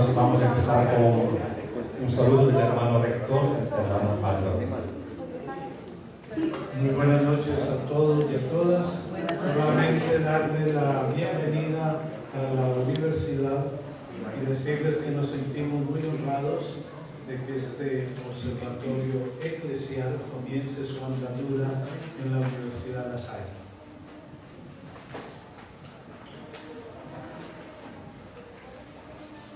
Entonces vamos a empezar con un saludo del hermano rector, el hermano Pablo. Muy buenas noches a todos y a todas. Nuevamente darle la bienvenida a la universidad y decirles que nos sentimos muy honrados de que este observatorio eclesial comience su andadura en la Universidad de La Salle.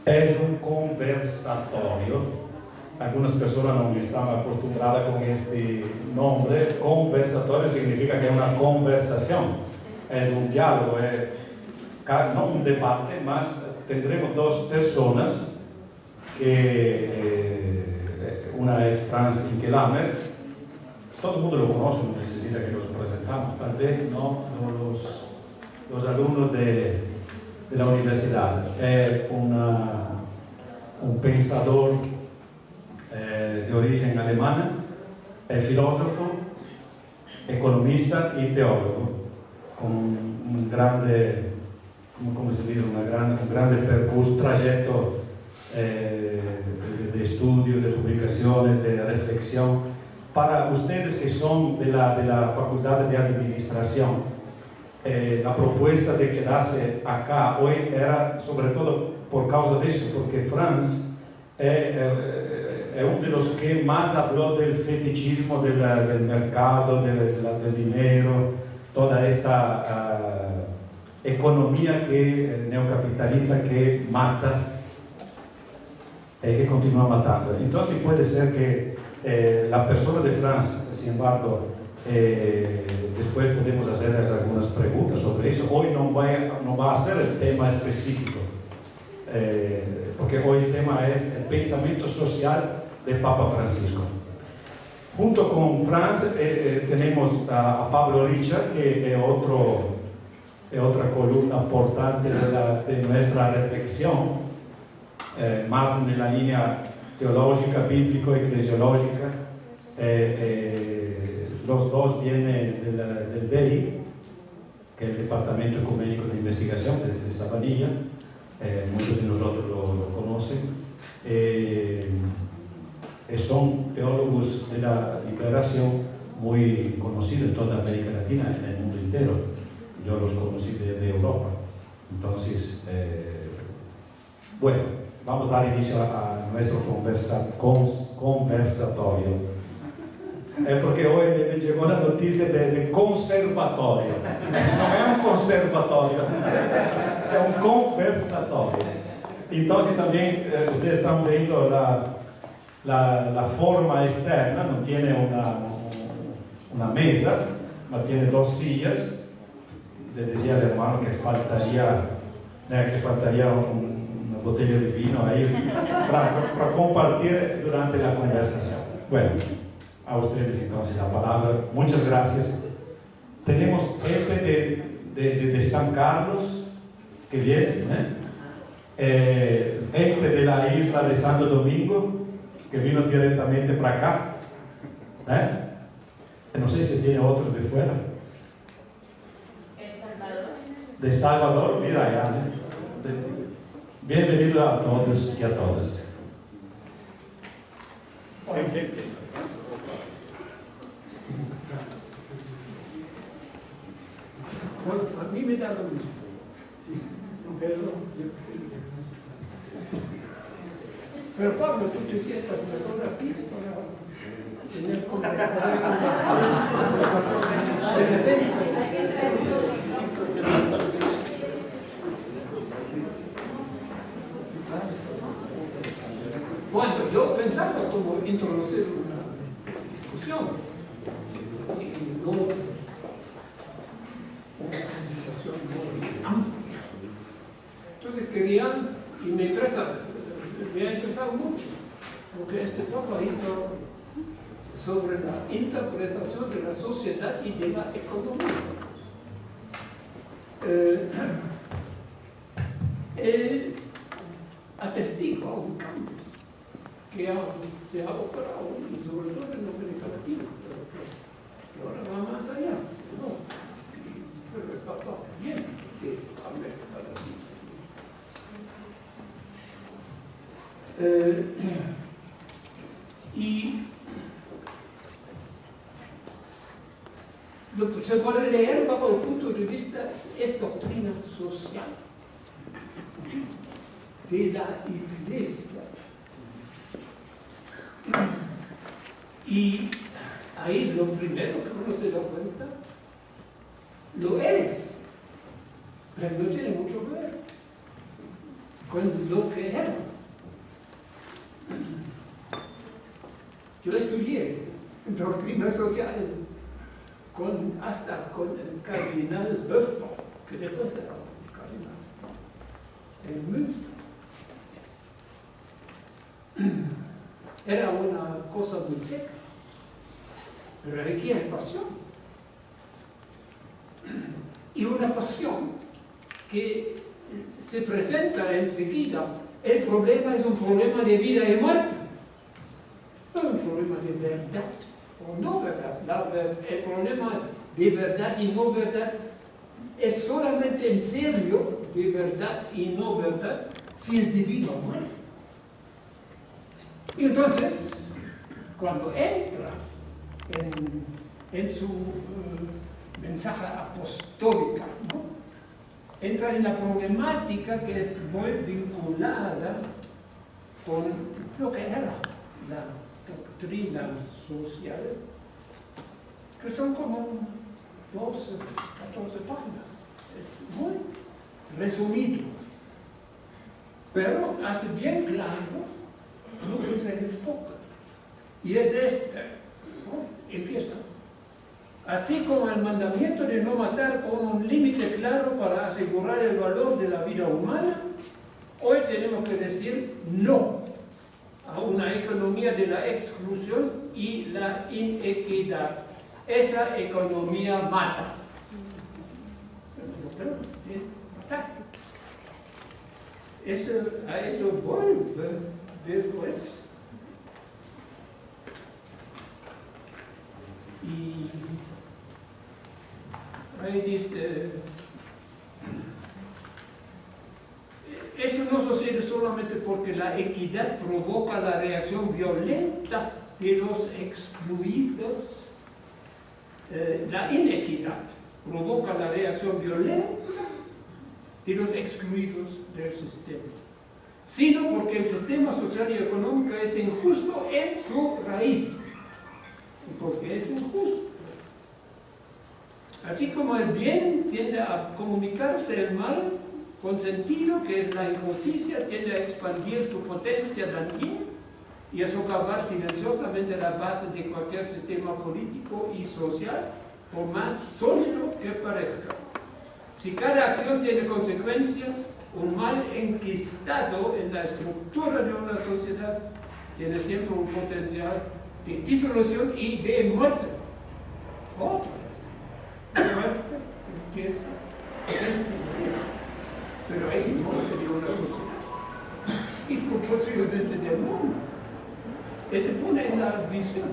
Es un conversatorio. Algunas personas no están acostumbradas con este nombre. Conversatorio significa que es una conversación, es un diálogo, es no un debate, más tendremos dos personas que eh, una es Franz Inkelammer, todo el mundo lo conoce, no necesita que los presentamos, tal vez no, los, los alumnos de, de la universidad. Es una, un pensador eh, de origen alemana, es filósofo, economista y teólogo, con un grande, ¿cómo se dice? Una gran, un grande percurso, trayecto eh, de, de, estudio, de publicaciones, de reflexión. Para ustedes que son de la, de la Facultad de Administración, eh, la propuesta de quedarse acá hoy era sobre todo por causa de eso, porque Franz es uno de los que más habló del fetichismo del, del mercado, del, del, dinero, toda esta uh, economía que, neocapitalista que mata y que continúa matando. Entonces puede ser que eh, la persona de Franz, sin embargo, eh, después podemos hacer algunas preguntas sobre eso. Hoy no va, a ser el tema específico, eh, porque hoy el tema es el pensamiento social del Papa Francisco. Junto con Franz eh, eh tenemos a, Pablo Richard, que es, otra columna importante de, de nuestra reflexión, más en la línea teológica, bíblico-eclesiológica. Eh, los dos vienen del, del DELI, que es el Departamento Ecuménico de Investigación de, de Sabanilla, muchos de nosotros lo, conocen. Eh, son teólogos de la liberación muy conocidos en toda América Latina, en el mundo entero. Yo los conocí desde Europa. Entonces, eh, bueno, vamos a dar inicio a, nuestro conversatorio. É porque hoje me chegou a notícia de, de conservatório. Não é um conservatório, é um conversatório. Então, também, eh, vocês estão vendo a la, la, forma externa, no tiene una, una mesa, ma tiene dos sillas. Le decía al hermano que faltaría, eh, que faltaría un, una botella de vino ahí para, para, compartir durante la conversación. Bueno, a ustedes entonces la palabra. Muchas gracias. Tenemos gente de, de, de San Carlos que viene, ¿eh? Eh, de la isla de Santo Domingo, que vino directamente para acá. ¿Eh? No sé si tiene otros de fuera. De Salvador, mira allá. ¿eh? Bienvenido a todos y a todas. Bueno, a mí me da lo mismo. Pero Pero Pablo, tú te sientas mejor aquí tener conversación Bueno, yo pensaba como introducir una discusión y no una presentación muy amplia. Y me ha interesado mucho lo que este Papa hizo sobre la interpretación de la sociedad y de la economía. Eh, él atestigua un cambio que ha, se ha operado, y sobre todo en América Latina, pero ahora va más allá. ¿no? El Papa bien que América. Eh, y lo que se puede leer bajo el punto de vista es, doctrina social de la iglesia. Y ahí lo primero que uno se da cuenta, lo es, pero no tiene mucho que ver con lo que era. Yo estudié doctrina social con, hasta con el cardenal Böffler, que después era un cardenal, en Münster. Era una cosa muy seca, pero requiere pasión. Y una pasión que se presenta enseguida. El problema es un problema de vida y muerte, no un problema de verdad o no verdad. el problema de verdad y no verdad es solamente en serio de verdad y no verdad si es debido a muerte. Y entonces, cuando entra en, su eh, mensaje apostólica, entra en la problemática que es muy vinculada con lo que era la doctrina social, que son como 12, 14 páginas. Es muy resumido, pero hace bien claro lo que es el enfoque. Y es este. Empieza. Así como el mandamiento de no matar con un límite claro para asegurar el valor de la vida humana, hoy tenemos que decir no a una economía de la exclusión y la inequidad. Esa economía mata. Eso, a eso vuelve después. Y ahí dice, Esto no sucede solamente porque la equidad provoca la reacción violenta de los excluidos. Eh, la inequidad provoca la reacción violenta de los excluidos del sistema, sino porque el sistema social y económico es injusto en su raíz, porque es injusto. Así como el bien tiende a comunicarse el mal, con sentido que es la injusticia, tiende a expandir su potencia dañina y a socavar silenciosamente la base de cualquier sistema político y social, por más sólido que parezca. Si cada acción tiene consecuencias, un mal enquistado en la estructura de una sociedad tiene siempre un potencial de disolución y de muerte. Otra muerte empieza pero ahí no de una sociedad. Y posiblemente del mundo. Él se pone en la visión.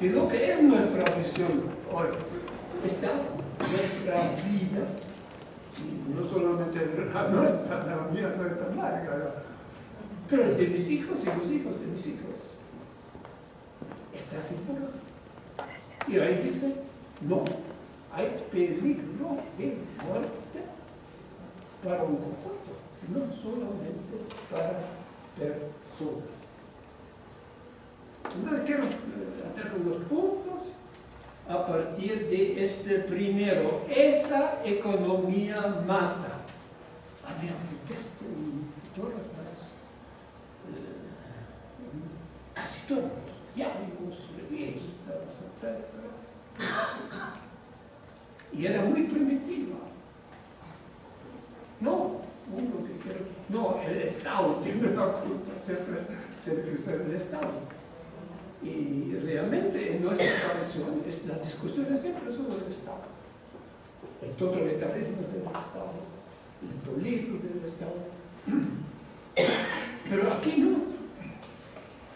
Y lo que es nuestra visión hoy está nuestra vida, no solamente la nuestra, la mía no es tan larga, pero de mis hijos y los hijos de mis hijos. Está seguro. Y ahí dice, no, hay peligro de muerte para un conjunto, no solamente para personas. Entonces quiero eh, hacer unos puntos a partir de este primero. Esa economía mata un texto en todas las, eh, casi todos los diarios, revistas, etc. Era muy primitiva. No, uno que quiere, no, el Estado tiene la culpa, siempre tiene que ser el Estado. Y realmente en nuestra tradición la discusión es siempre sobre el Estado. El totalitarismo del Estado, el peligro del Estado. Pero aquí no,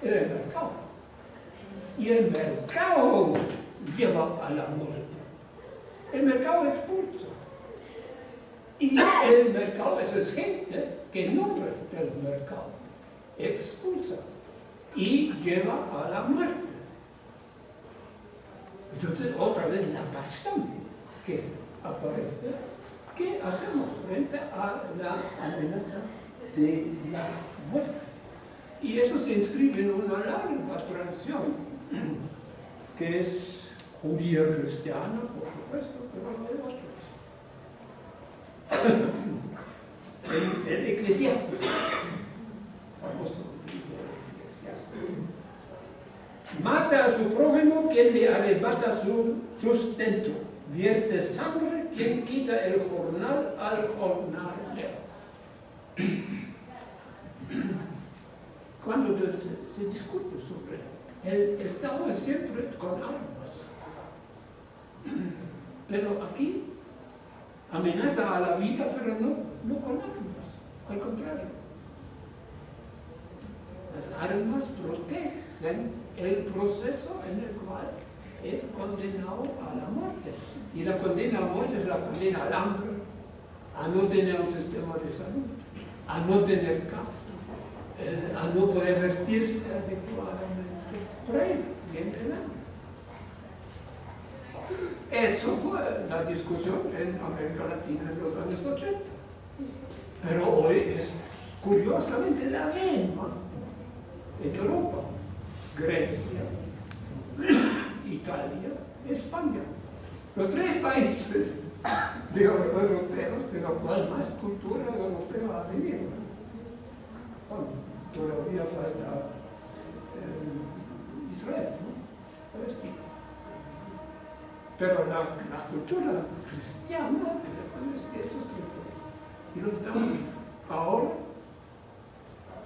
era el mercado. Y el mercado lleva a la muerte. El mercado expulsa. Y el mercado, esa es gente que no del mercado. expulsa y lleva a la muerte. Entonces, otra vez la pasión que aparece, ¿qué hacemos frente a la amenaza de la muerte? Y eso se inscribe en una larga tradición, que es judía cristiana, por supuesto. El, el eclesiástico, famoso eclesiástico, mata a su prójimo quien le arrebata su sustento, vierte sangre quien quita el jornal al jornalero. Cuando se, se discute sobre el Estado es siempre con armas, pero aquí amenaza a la vida, pero no, no con armas, al contrario. Las armas protegen el proceso en el cual es condenado a la muerte. Y la condena a muerte es la condena al hambre, a no tener un sistema de salud, a no tener casa, eh, a no poder vestirse adecuadamente. Por ahí viene el hambre. Eso fue la discusión en América Latina en los años 80. Pero hoy es curiosamente la misma en Europa. Grecia, Italia, España. Los tres países de europeos de los cuales más cultura europea ha venido. Bueno, todavía falta eh, Israel, ¿no? Palestina. Pero la, la cultura cristiana es estos tiempos. Y lo estamos ahora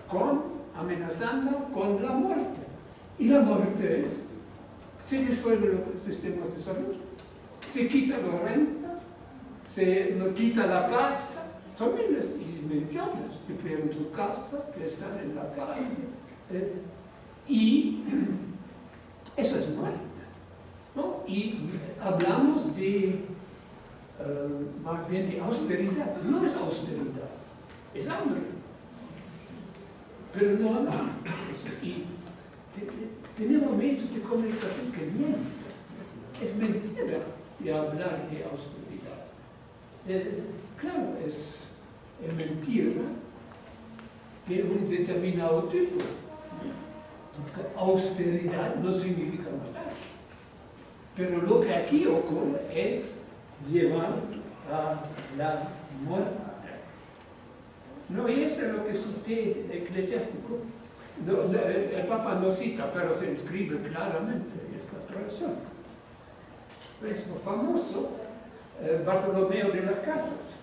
con, amenazando con la muerte. Y la muerte es, se disuelven los sistemas de salud, se quita las rentas, se no quita la casa, son miles y millones que pierden su casa, que están en la calle. ¿sí? Y eso es muerte. Y hablamos de, uh, más bien de austeridad. No es austeridad, es hambre. Pero no hablamos. Y tenemos medios de comunicación que mienten. Es mentira de hablar de austeridad. Eh, claro, es, es mentira de un determinado tipo. Austeridad no significa matar. Pero lo que aquí ocurre es llevar a la muerte. No, y eso es lo que cité eclesiástico. el Papa no cita, pero se inscribe claramente en esta tradición. Es famoso eh, Bartolomeo de las Casas,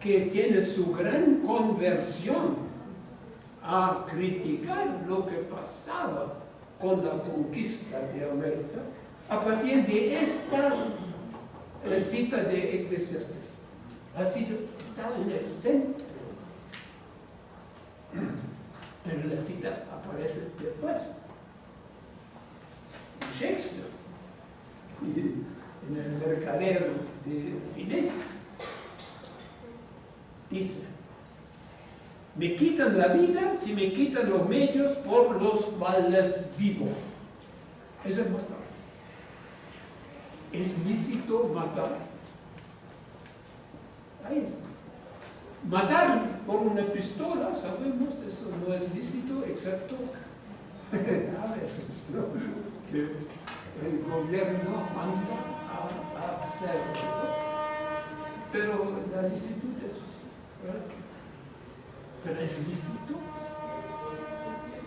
que tiene su gran conversión a criticar lo que pasaba con la conquista de América a partir de esta cita de Eclesiastes. Ha sido, estaba en el centro. Pero la cita aparece después. Shakespeare, en el mercadero de Venecia, dice, me quitan la vida si me quitan los medios por los males vivos. Eso es matar. ¿Es lícito matar? Ahí está. Matar por una pistola, sabemos, eso no es lícito, excepto a veces, ¿no? Que el gobierno manda a hacerlo. Pero la licitud es, ¿verdad? Pero es lícito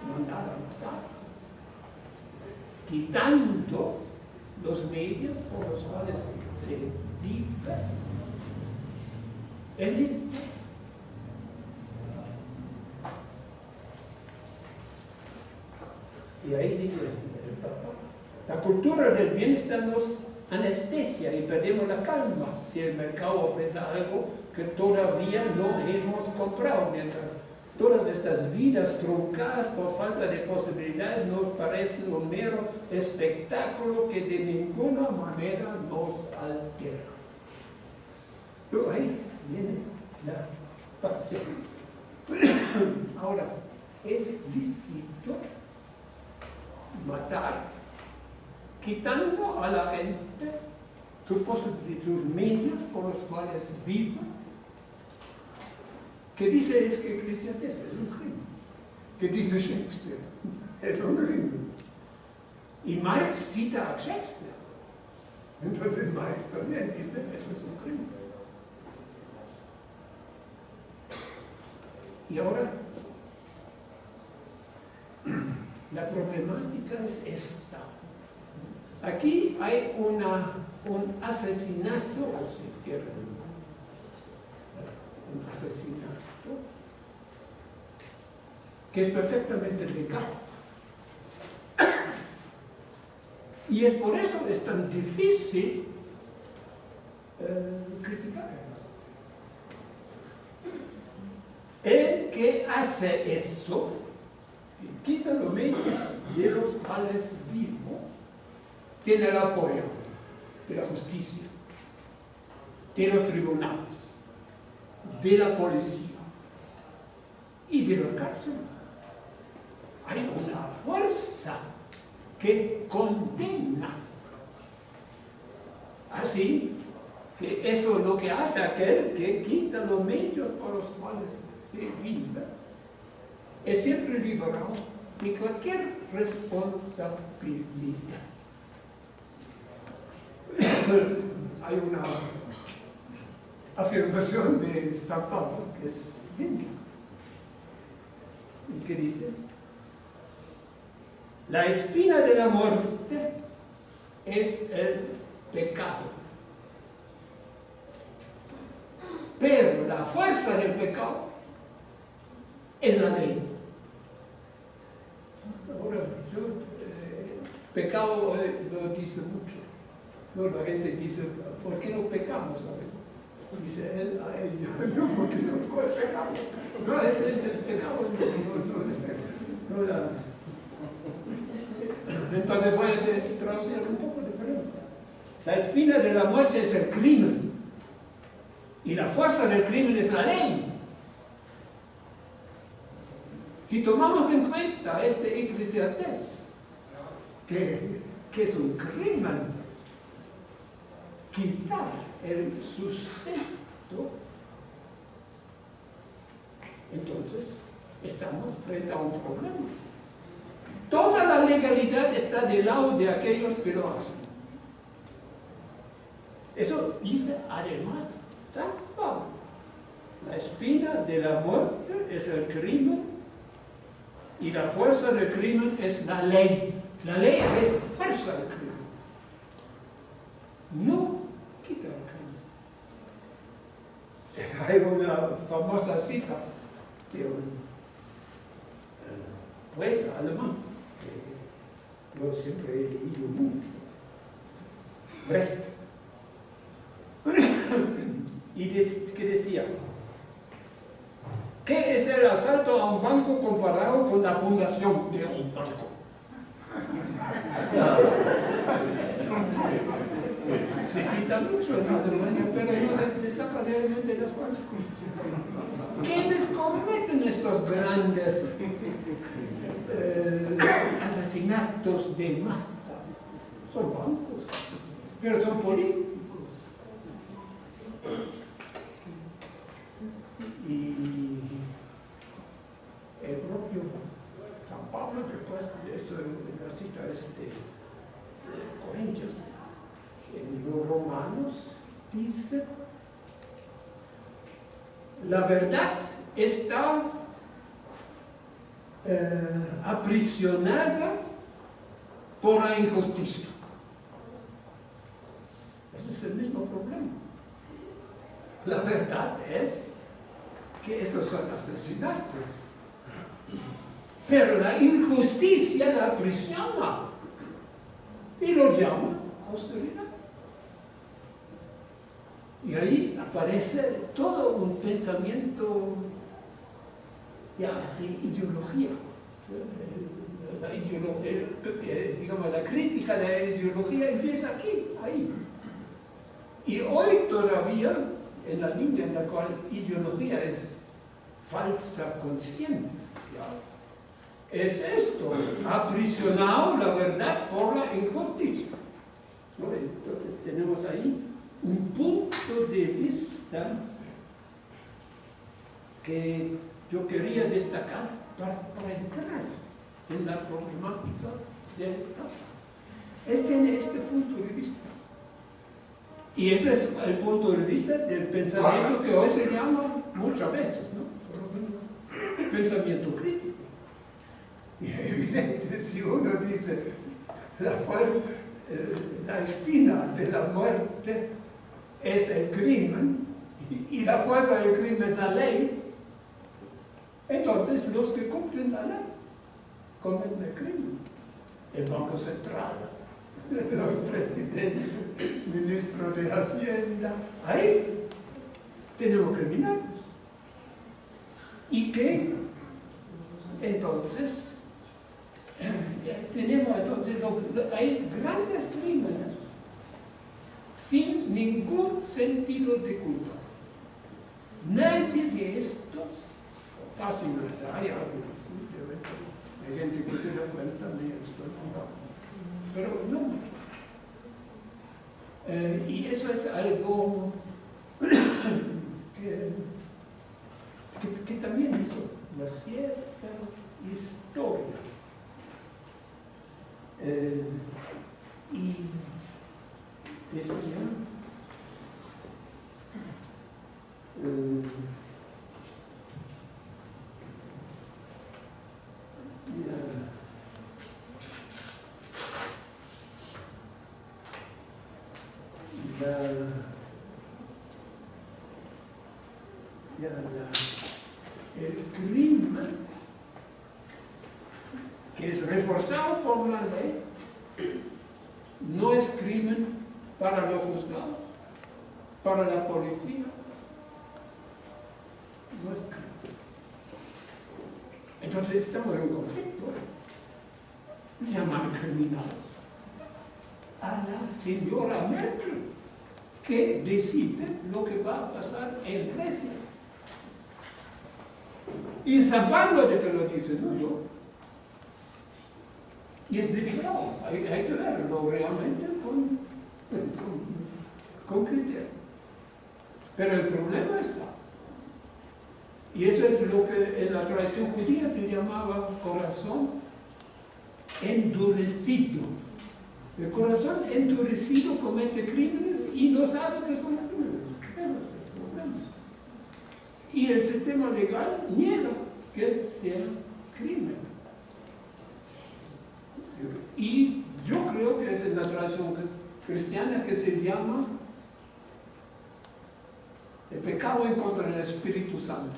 mandar a matar, quitando los medios por los cuales se vive. Es lícito. Y ahí dice el Papa, la cultura del bienestar nos anestesia y perdemos la calma si el mercado ofrece algo que todavía no hemos comprado, mientras todas estas vidas truncadas por falta de posibilidades nos parecen un mero espectáculo que de ninguna manera nos altera. Pero ahí viene la pasión. Ahora, es lícito matar, quitando a la gente sus, sus medios por los cuales viva. ¿Qué dice es que cristianés es un crimen? ¿Qué dice Shakespeare? Es un crimen. Y Marx cita a Shakespeare. Entonces Marx también dice eso es un crimen. Y ahora, la problemática es esta. Aquí hay un asesinato, o si quieren, un asesinato, que es perfectamente legal. Y es por eso que es tan difícil eh, criticar. El que hace eso, quita los medios de los cuales vivo, tiene el apoyo de la justicia, de los tribunales, de la policía y de los cárceles. Hay una fuerza que condena. Así que eso es lo que hace aquel que quita los medios por los cuales se vive, es siempre liberado de cualquier responsabilidad. Hay una afirmación de San Pablo que es linda y que dice la espina de la muerte es el pecado. Pero la fuerza del pecado es la ley. Ahora, eh, pecado eh, lo dice mucho. ¿no? La gente dice, ¿por qué no pecamos? Dice él a él, no, porque no pecamos. No, es el, pecado. No, entonces voy a traducir un poco diferente. La espina de la muerte es el crimen. Y la fuerza del crimen es la ley. Si tomamos en cuenta este eclesiastés, que, que es un crimen, quitar el sustento, entonces estamos frente a un problema. Toda la legalidad está del lado de aquellos que lo hacen. Eso dice además San Pablo. La espina de la muerte es el crimen y la fuerza del crimen es la ley. La ley fuerza el crimen. No quita el crimen. Hay una famosa cita de un poeta alemán yo siempre he leído mucho. Brecht. y que decía, ¿qué es el asalto a un banco comparado con la fundación de un banco? Se cita mucho en Alemania, pero se saca realmente las consecuencias. ¿Quiénes cometen estos grandes eh, asesinatos de masa. Son bancos, pero son políticos. Y el propio San Pablo, después de eso, la cita es de, Corintios, en los Romanos, dice, la verdad está eh, aprisionada por la injusticia. Ese es el mismo problema. La verdad es que esos son asesinatos. Pero la injusticia la aprisiona y lo llama austeridad. Y ahí aparece todo un pensamiento de ideología. La, ideología, digamos, la crítica de la ideología empieza aquí, ahí. Y hoy todavía, en la línea en la cual ideología es falsa conciencia, es esto, aprisionado la verdad por la injusticia. Entonces tenemos ahí un punto de vista que yo quería destacar para, entrar en la problemática del Papa. Él tiene este punto de vista. Y ese es el punto de vista del pensamiento que hoy se llama muchas veces, ¿no? Pensamiento crítico. Y evidente, si uno dice la, eh, la espina de la muerte es el crimen y la fuerza del crimen es la ley, entonces los que cumplen la ley cometen el crimen. El Banco Central, los presidentes, ministro de Hacienda, ahí tenemos criminales. ¿Y qué? Entonces, tenemos entonces, hay grandes crímenes sin ningún sentido de culpa. Nadie de estos, casi no hay algunos, hay gente que se da cuenta de esto, pero no mucho. Eh, y eso es algo que, que, también hizo una cierta historia. Eh, y decía, eh, el crimen que es reforzado por la ley no es crimen para los juzgados, para la policía. Crimen. Entonces estamos en un conflicto. Llamar criminal a la señora Merkel que decide lo que va a pasar en Grecia. Y San Pablo de que lo dice, no yo. Y es delicado, hay, hay que verlo realmente con, con, criterio. Pero el problema está. Y eso es lo que en la tradición judía se llamaba corazón endurecido. El corazón endurecido comete crímenes y no sabe que son crímenes. Y el sistema legal niega que sea crimen. Y yo creo que es la tradición cristiana que se llama el pecado en contra del Espíritu Santo.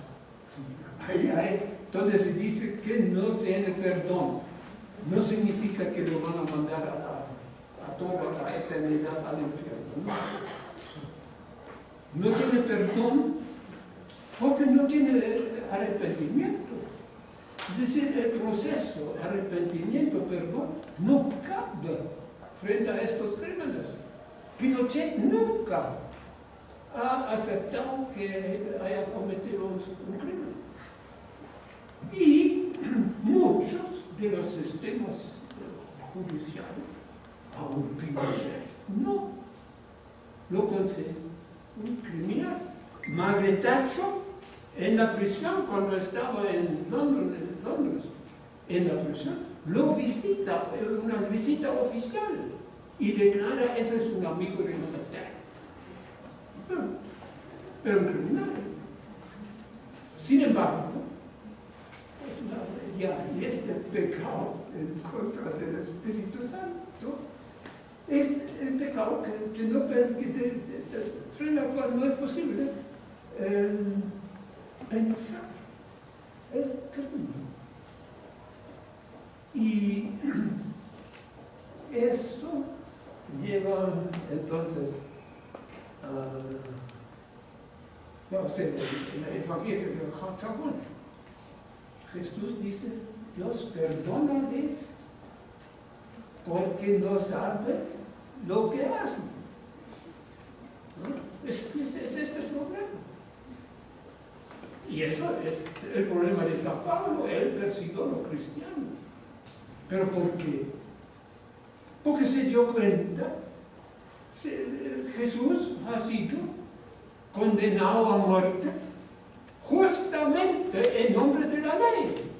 Ahí hay donde se dice que no tiene perdón. No significa que lo van a mandar a, toda la eternidad al infierno. No, no tiene perdón porque no tiene arrepentimiento. Es decir, el proceso arrepentimiento, perdón, no cabe frente a estos crímenes. Pinochet nunca ha aceptado que haya cometido un crimen. Y muchos de los sistemas judiciales, aún Pinochet, no lo consideran un criminal. Margaret en la prisión, cuando estaba en Londres, en la prisión, lo visita, una visita oficial, y declara, ese es un amigo de Inglaterra. Pero, pero un criminal. Sin embargo, ya, y este pecado en contra del Espíritu Santo es el pecado que, no permite, frente al cual no es posible eh, pensar el crimen. Y eso lleva entonces a, no sé, en el Evangelio de Jacobón, Jesús dice, Dios perdónales porque no saben lo que hacen. Es, es, es este problema. Y Y eso es el problema de San Pablo, él persiguió a los cristianos. ¿Pero por qué? Porque se dio cuenta, Jesús ha sido condenado a muerte justamente en nombre de la ley.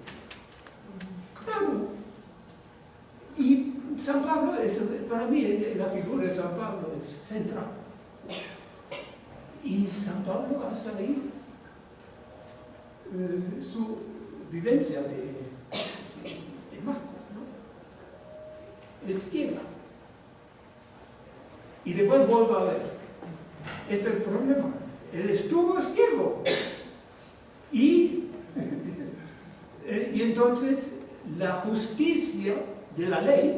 Claro. Y San Pablo, para mí, la figura de San Pablo es central. Y San Pablo ha salido eh, su vivencia de, de, máster, ¿no? El cielo. Y después vuelvo a ver. Es el problema. Él estuvo ciego. Y, y entonces la justicia de la ley,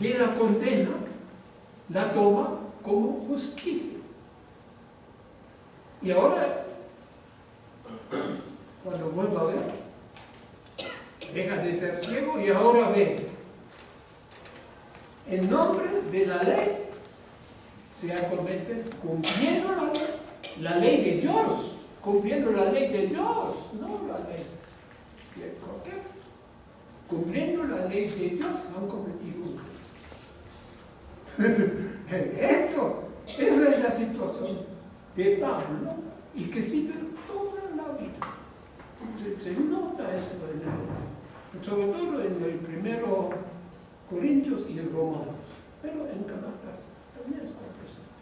de la condena, la toma como justicia. Y ahora, cuando vuelvo a ver, deja de ser ciego y ahora ve. En nombre de la ley se acomete cumpliendo la ley, de Dios, cumpliendo la ley de Dios, no la ley de cualquier cumpliendo la ley de Dios, han cometido Eso, esa es la situación de Pablo y que sigue toda la vida. Se, nota eso, sobre todo en el primero Corintios y en Romanos, pero en Galatas también está presente.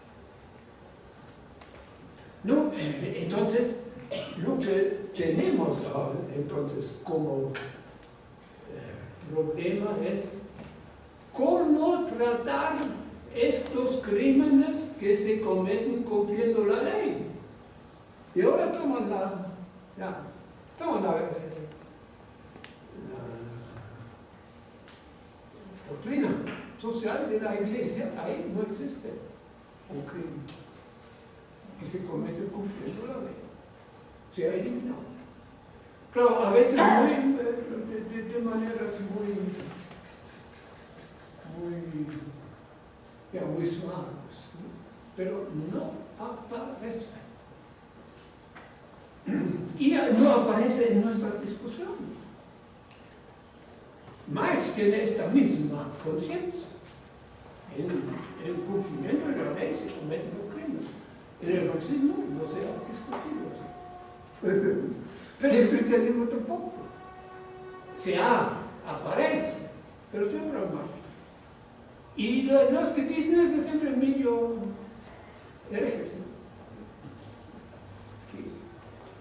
No, eh, entonces, lo que tenemos entonces como problema es cómo tratar estos crímenes que se cometen cumpliendo la ley. Y ahora toman la, ya, toman la, doctrina social de la iglesia, ahí no existe un crimen que se comete cumpliendo la ley. Se ha eliminado. Claro, a veces muy, de, de, manera muy, muy, ya, suaves, pero no aparece. Y no aparece en nuestras discusiones. Marx tiene esta misma conciencia. En el cumplimiento de la ley se cometen los crímenes. En el marxismo no se ha discutido pero el cristianismo tampoco. Se ha, aparece, pero siempre mal. Y los que dicen es siempre medio herejes, ¿no?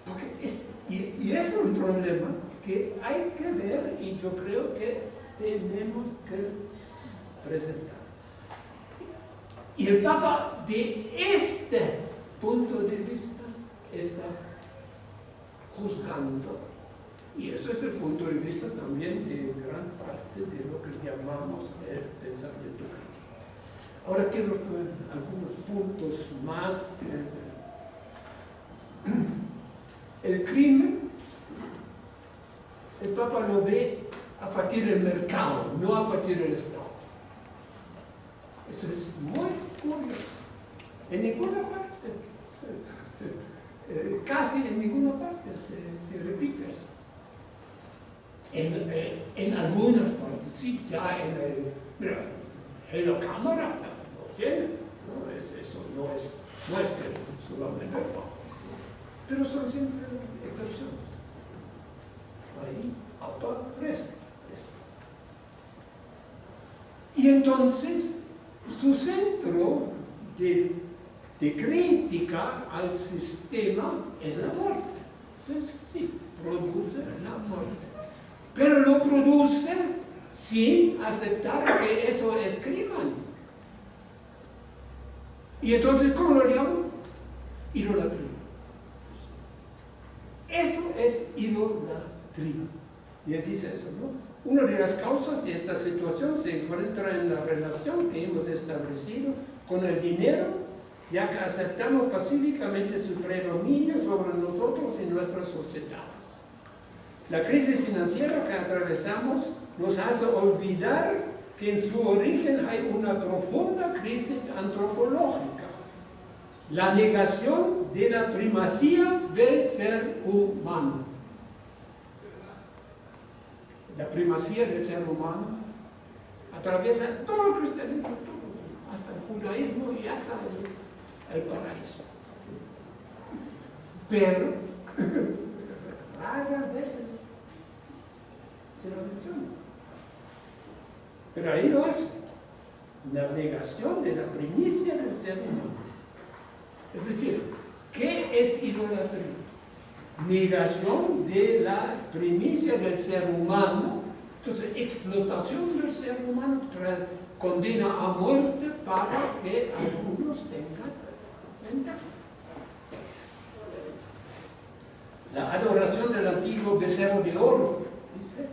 Porque es, y, y es un problema que hay que ver y yo creo que tenemos que presentar. Y el Papa de este punto de vista está juzgando. Y eso es el punto de vista también de gran parte de lo que llamamos el pensamiento crítico. Ahora quiero algunos puntos más. El crimen, el Papa lo ve a partir del mercado, no a partir del Estado. Eso es muy curioso. En ninguna parte eh, casi en ninguna parte se, repite eso. En, eh, en, algunas partes, sí, ya en el, mira, la cámara lo tiene, ¿no? eso no es, que solamente pero son siempre excepciones. Ahí eso. Y entonces, su centro de crítica al sistema es la muerte. Sí, produce la muerte. Pero lo produce sin aceptar que eso es crimen. Y entonces, ¿cómo lo llamo? Idolatría. Eso es idolatría. Y él dice eso, ¿no? Una de las causas de esta situación se encuentra en la relación que hemos establecido con el dinero ya que aceptamos pacíficamente su predominio sobre nosotros y nuestra sociedad. La crisis financiera que atravesamos nos hace olvidar que en su origen hay una profunda crisis antropológica. la negación de la primacía del ser humano. La primacía del ser humano atraviesa todo el cristianismo, hasta el judaísmo y hasta el, paraíso. Pero, raras veces se lo menciona. Pero ahí lo hace. La negación de la primicia del ser humano. Es decir, ¿qué es idolatría? Negación de la primicia del ser humano, entonces explotación del ser humano, condena a muerte para que algunos tengan ventaja. La adoración del antiguo becerro de oro, dice,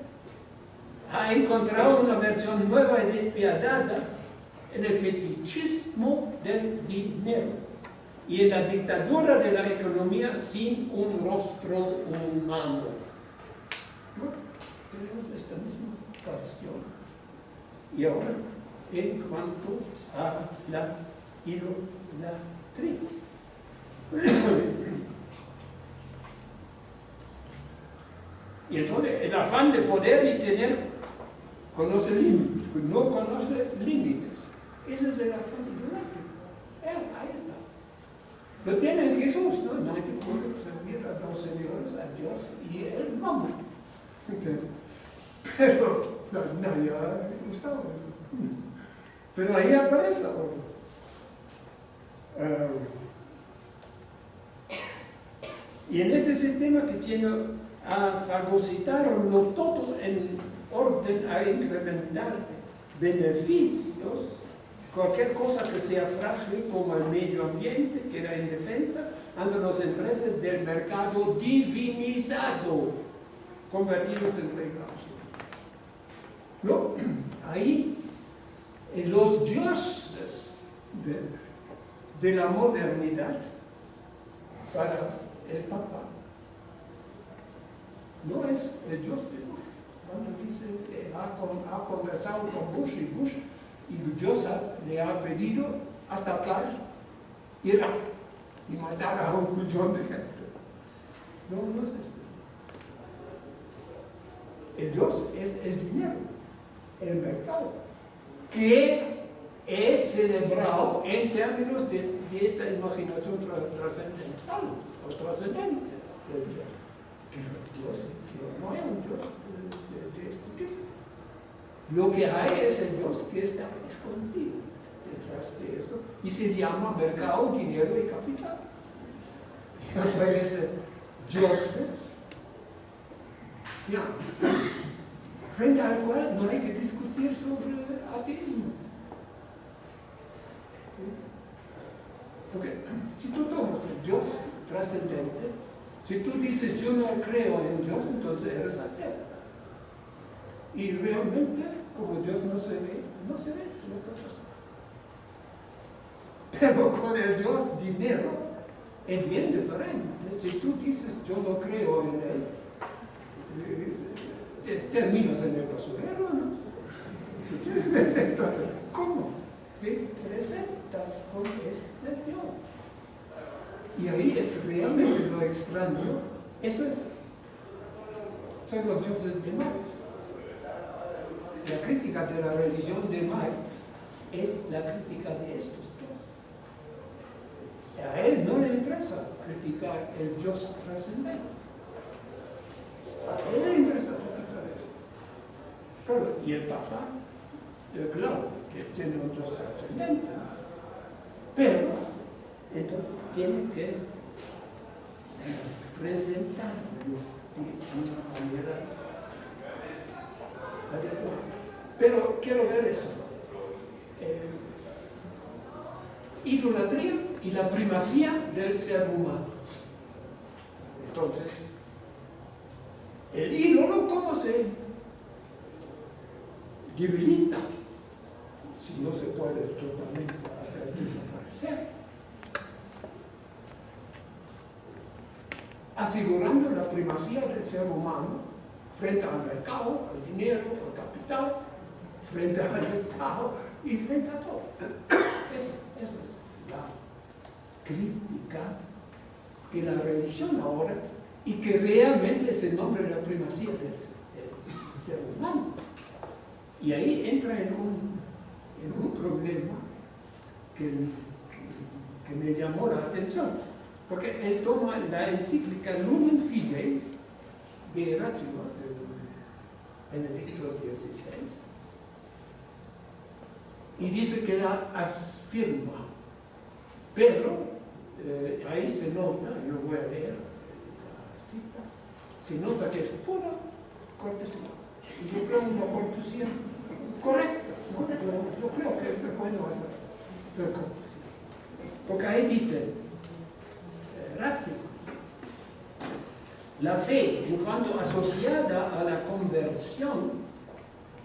ha encontrado una versión nueva y despiadada en el fetichismo del dinero y en la dictadura de la economía sin un rostro humano. ¿No? Tenemos esta misma pasión. Y ahora, en cuanto a la idolatría. y entonces el afán de poder y tener conoce límites, no conoce límites. Ese es el afán idolátrico. Eh, ahí está. Lo tiene Jesús, ¿no? Nadie puede servir a dos señores, a Dios y el mamá. Pero nadie ha usado Pero ahí aparece. Uh, y en ese sistema que tiene a fagocitarlo todo en orden a incrementar beneficios, Cualquier cosa que sea frágil como el medio ambiente queda indefensa ante los intereses del mercado divinizado, convertidos en regulación. ¿No? Ahí, en los dioses de, la modernidad, para el Papa, no es el Dios de Bush. Cuando dice que ha conversado con Bush y Bush y Dios le ha pedido atacar Irak y matar a un millón de gente. No, no es esto. El Dios es el dinero, el mercado, que es celebrado en términos de, esta imaginación trascendental o trascendente del Dios. Pero Dios no hay un Dios lo que hay es el Dios que está escondido detrás de eso y se llama mercado, dinero y capital. Aparece dioses ya, frente al cual no hay que discutir sobre ateísmo. Porque si tú tomas el Dios trascendente, si tú dices yo no creo en Dios, entonces eres ateo. Y realmente, como Dios no se ve, no se ve, otra cosa. Pero con el Dios dinero es bien diferente. Si tú dices yo no creo en él, terminas en el basurero, ¿no? Entonces, ¿cómo te presentas con este Dios? Y ahí es realmente lo extraño. Eso es. Son los dioses de Dios la crítica de la religión de Marx es la crítica de estos dos. A él no le interesa criticar el Dios trascendente. A él le interesa criticar eso. y el Papa, claro, que tiene un Dios trascendente, pero entonces tiene que presentarlo de una manera adecuada. Pero quiero ver eso. idolatría y la primacía del ser humano. Entonces, el ídolo, ¿cómo se debilita? Si no se puede totalmente hacer desaparecer. Asegurando la primacía del ser humano frente al mercado, al dinero, al capital, frente al Estado y frente a todo. Eso, eso es la crítica de la religión ahora y que realmente es el nombre de la primacía del, ser humano. Y ahí entra en un, en un problema que, que, me llamó la atención, porque él toma la encíclica Lumen Fidei de Ratzinger, de Benedicto XVI, y dice que la afirma, pero eh, ahí se nota, yo voy a leer la cita, se nota que es pura cortesía. Y yo creo una cortesía correcta, ¿no? yo, creo que es bueno hacer cortesía. Porque ahí dice, eh, la fe, en cuanto asociada a la conversión,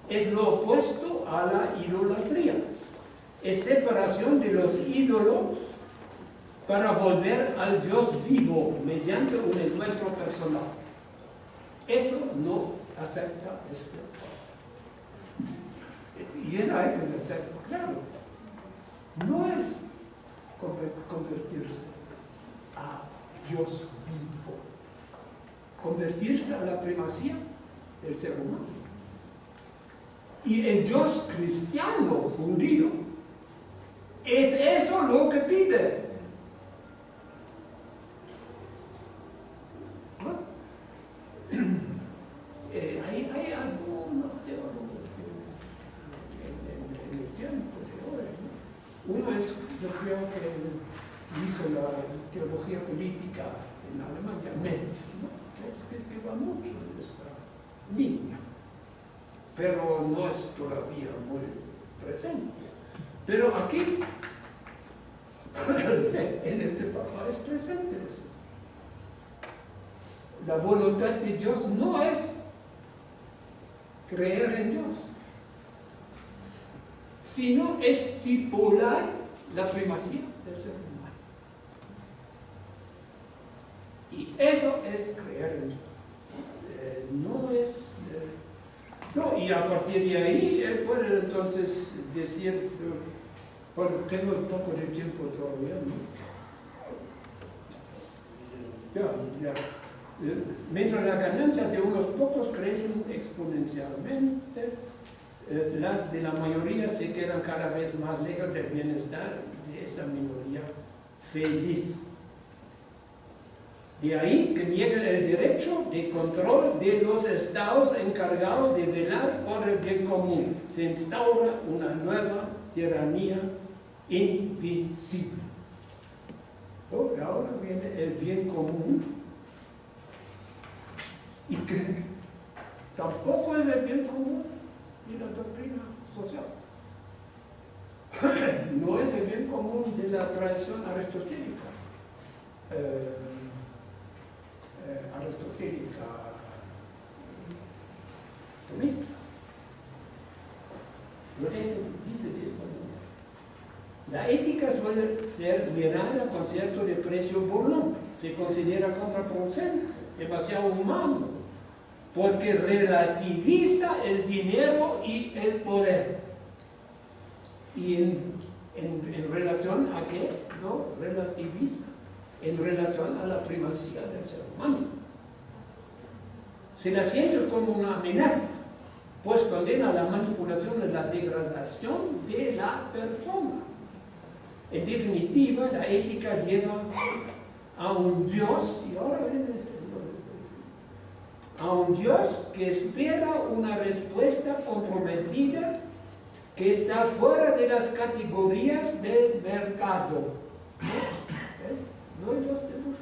es lo opuesto a la idolatría. Es separación de los ídolos para volver al Dios vivo mediante un encuentro personal. Eso no acepta esto. Y eso hay que hacerlo claro. No es convertirse a Dios vivo. Convertirse a la primacía del ser humano. Y el Dios cristiano judío es eso lo que pide. Eh, hay, algunos teólogos en, el tiempo de hoy, uno es, yo creo que hizo la teología política en Alemania, Metz, que, que va mucho en esta línea, pero no es todavía muy presente. Pero aquí, en este papá es presente la voluntad de Dios no es creer en Dios, sino estipular la primacía del ser humano. Y eso es creer en Dios. Eh, no es... No, y a partir de ahí él puede entonces decir, bueno, tengo un poco de tiempo todavía, ¿no? Mientras las ganancias de unos pocos crecen exponencialmente, eh, las de la mayoría se quedan cada vez más lejos del bienestar de esa minoría feliz. De ahí que niegan el derecho de control de los estados encargados de velar por el bien común. Se instaura una nueva tiranía invisible. ahora viene el bien común y que tampoco es el bien común de la doctrina social. no es el bien común de la tradición aristotélica. Eh, aristotélica tomista. Lo dice, dice de esta manera. La ética suele ser mirada con cierto desprecio burlón. Se considera contraproducente, demasiado humano, porque relativiza el dinero y el poder. ¿Y en, relación a qué? No, relativiza en relación a la primacía del ser humano. Se la siente como una amenaza, pues condena la manipulación y la degradación de la persona. En definitiva, la ética lleva a un Dios, y ahora a un Dios que espera una respuesta comprometida que está fuera de las categorías del mercado. No, hay Dios de luz.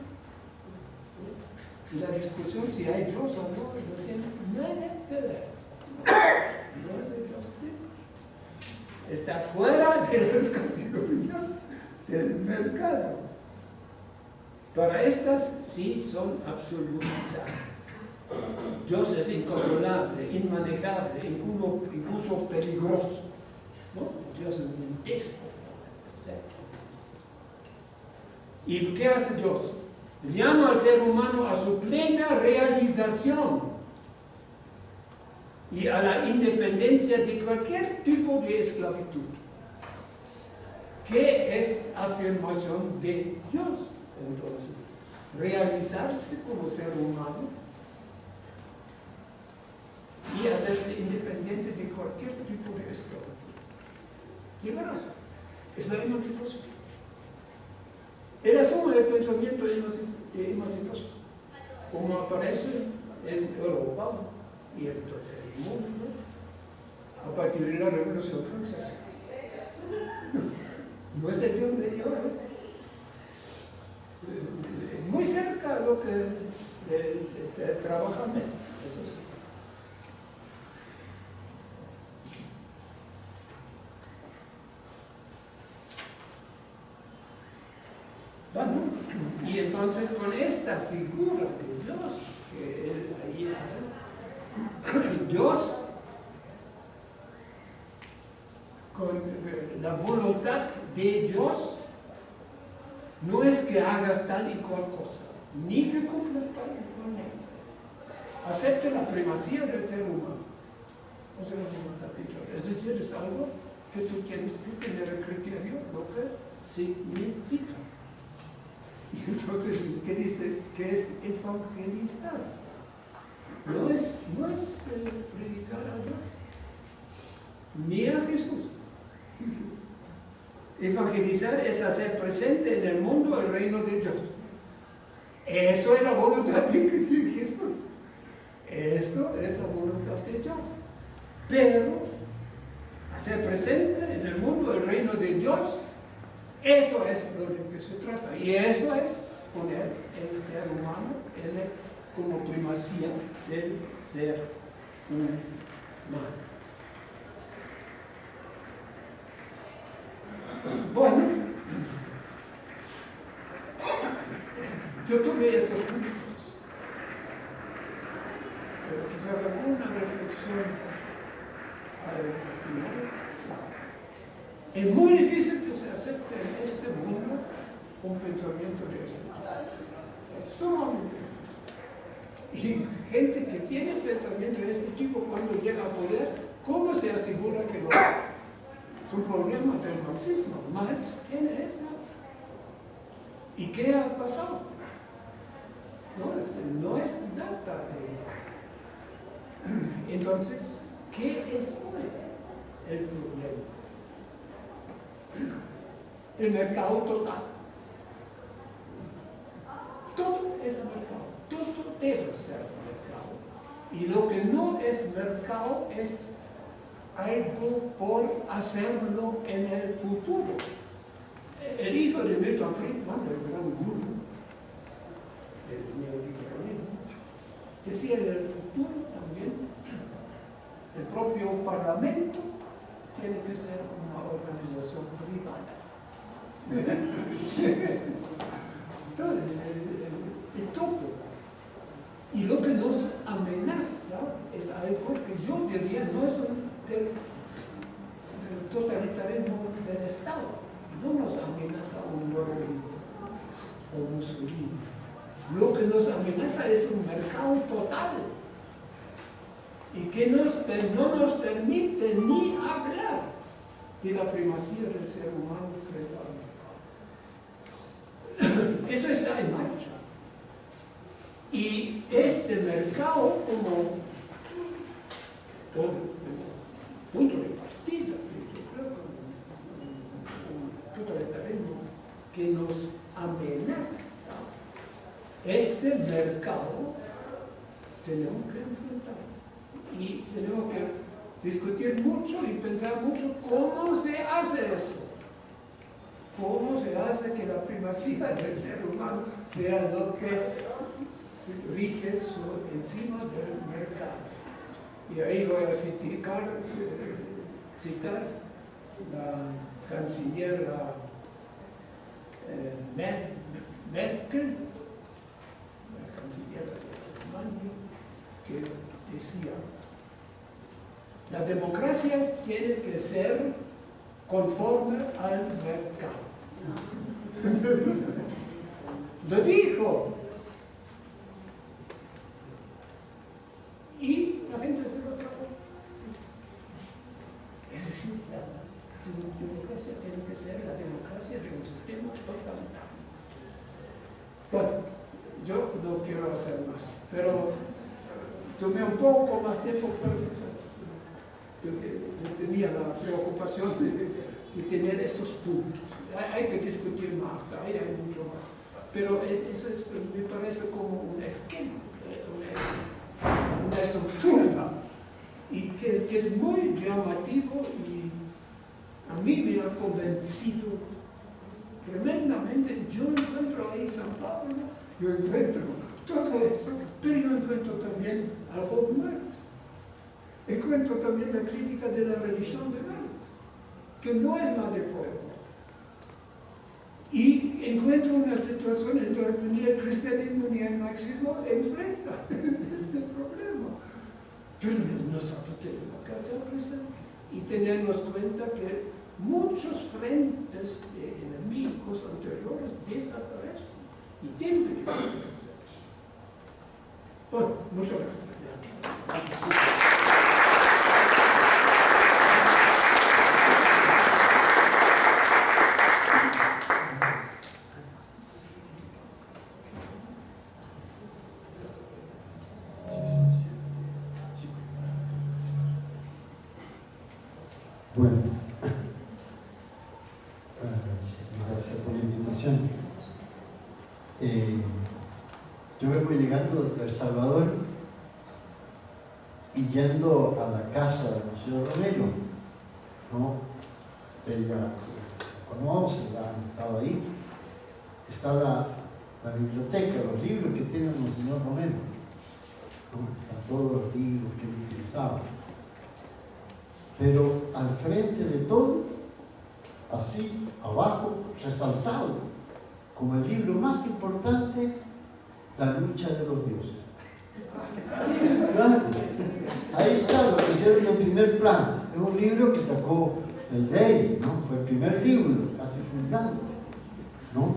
Y la discusión si hay Dios o no, no tiene nada que ver. No es de Dios de Está fuera de las categorías del mercado. Para estas sí son absolutizadas. Dios es incontrolable, inmanejable, incluso, peligroso. Dios es un déspota. ¿Y qué hace Dios? Llama al ser humano a su plena realización y a la independencia de cualquier tipo de esclavitud. ¿Qué es afirmación de Dios? Entonces, realizarse como ser humano y hacerse independiente de cualquier tipo de esclavitud. Liberarse. Es la emancipación. Era solo el pensamiento de emancipación, como aparece en Europa y en todo el mundo a partir de la Revolución Francesa. No es el Dios de Dios. Muy cerca de lo que trabaja Metz. Bueno, y entonces con esta figura de Dios, que ahí Dios con eh, la voluntad de Dios no es que hagas tal y cual cosa, ni que cumplas tal y cual Acepte la primacía del ser humano. Es decir, es algo que tú tienes que tener el criterio, lo que significa. Entonces, ¿qué dice? ¿Qué es evangelizar? No es, no es eh, predicar a Dios, ni a Jesús. Evangelizar es hacer presente en el mundo el reino de Dios. Eso es la voluntad de Jesús. Eso es la voluntad de Dios. Pero hacer presente en el mundo el reino de Dios, eso es lo que se trata. Y eso es poner el ser humano como primacía del ser humano. Bueno, yo tuve estos puntos, pero quizás alguna reflexión al final. Es muy difícil en este mundo un pensamiento de esto. Es y gente que tiene pensamiento de este tipo cuando llega a poder, ¿cómo se asegura que lo es un problema del marxismo. Marx tiene eso. ¿Y qué ha pasado? No es, no es nada de... Entonces, ¿qué es hoy el problema? El mercado total. Todo es mercado, todo debe ser mercado. Y lo que no es mercado es algo por hacerlo en el futuro. El hijo de Milton Friedman, el gran guru del neoliberalismo, decía en el futuro también, el propio parlamento tiene que ser una organización privada. Entonces, es todo. Y lo que nos amenaza es algo que yo diría no es del, totalitarismo del Estado. No nos amenaza un nuevo o Mussolini. Lo que nos amenaza es un mercado total y que no nos permite ni hablar de la primacía del ser humano frente mercado. Eso está en marcha. Y este mercado, como punto de partida, yo creo un totalitarismo que nos amenaza este mercado tenemos que enfrentar y tenemos que discutir mucho y pensar mucho cómo se hace eso cómo se hace que la primacía del ser humano sea lo que rige encima del mercado y ahí voy a citar, citar la canciller eh, Merkel, la canciller de Alemania, que decía, la democracia tiene que ser conforme al mercado. Lo dijo. Y la gente se es decir, la democracia tiene que ser la democracia de un sistema totalitario. Bueno, yo no quiero hacer más, pero tomé un poco más tiempo porque tenía la preocupación de, tener estos puntos. Hay, que discutir más, hay, hay mucho más. Pero eso me parece como un esquema, una, estructura, y que, es muy llamativo y a mí me ha convencido tremendamente. Yo encuentro ahí San Pablo, yo encuentro todo eso, pero yo encuentro también algo nuevo. Encuentro también la crítica de la religión de Dios, que no es la de fuego. Y encuentro una situación en donde ni el cristianismo ni el marxismo enfrenta este problema. Pero nosotros tenemos que hacer presente y tenernos cuenta que muchos frentes de enemigos anteriores desaparecen y tienen que desaparecer. Bueno, muchas gracias. El Salvador y yendo a la casa del Museo Romero, ¿no? Ella conoce, han estado ahí, está la, biblioteca, los libros que tiene el Monseñor Romero, ¿no? todos los libros que él utilizaba. Pero al frente de todo, así, abajo, resaltado, como el libro más importante la lucha de los dioses. Ahí está lo que hicieron en primer plan. Es un libro que sacó el Day, ¿no? Fue el primer libro, casi fundante. ¿no?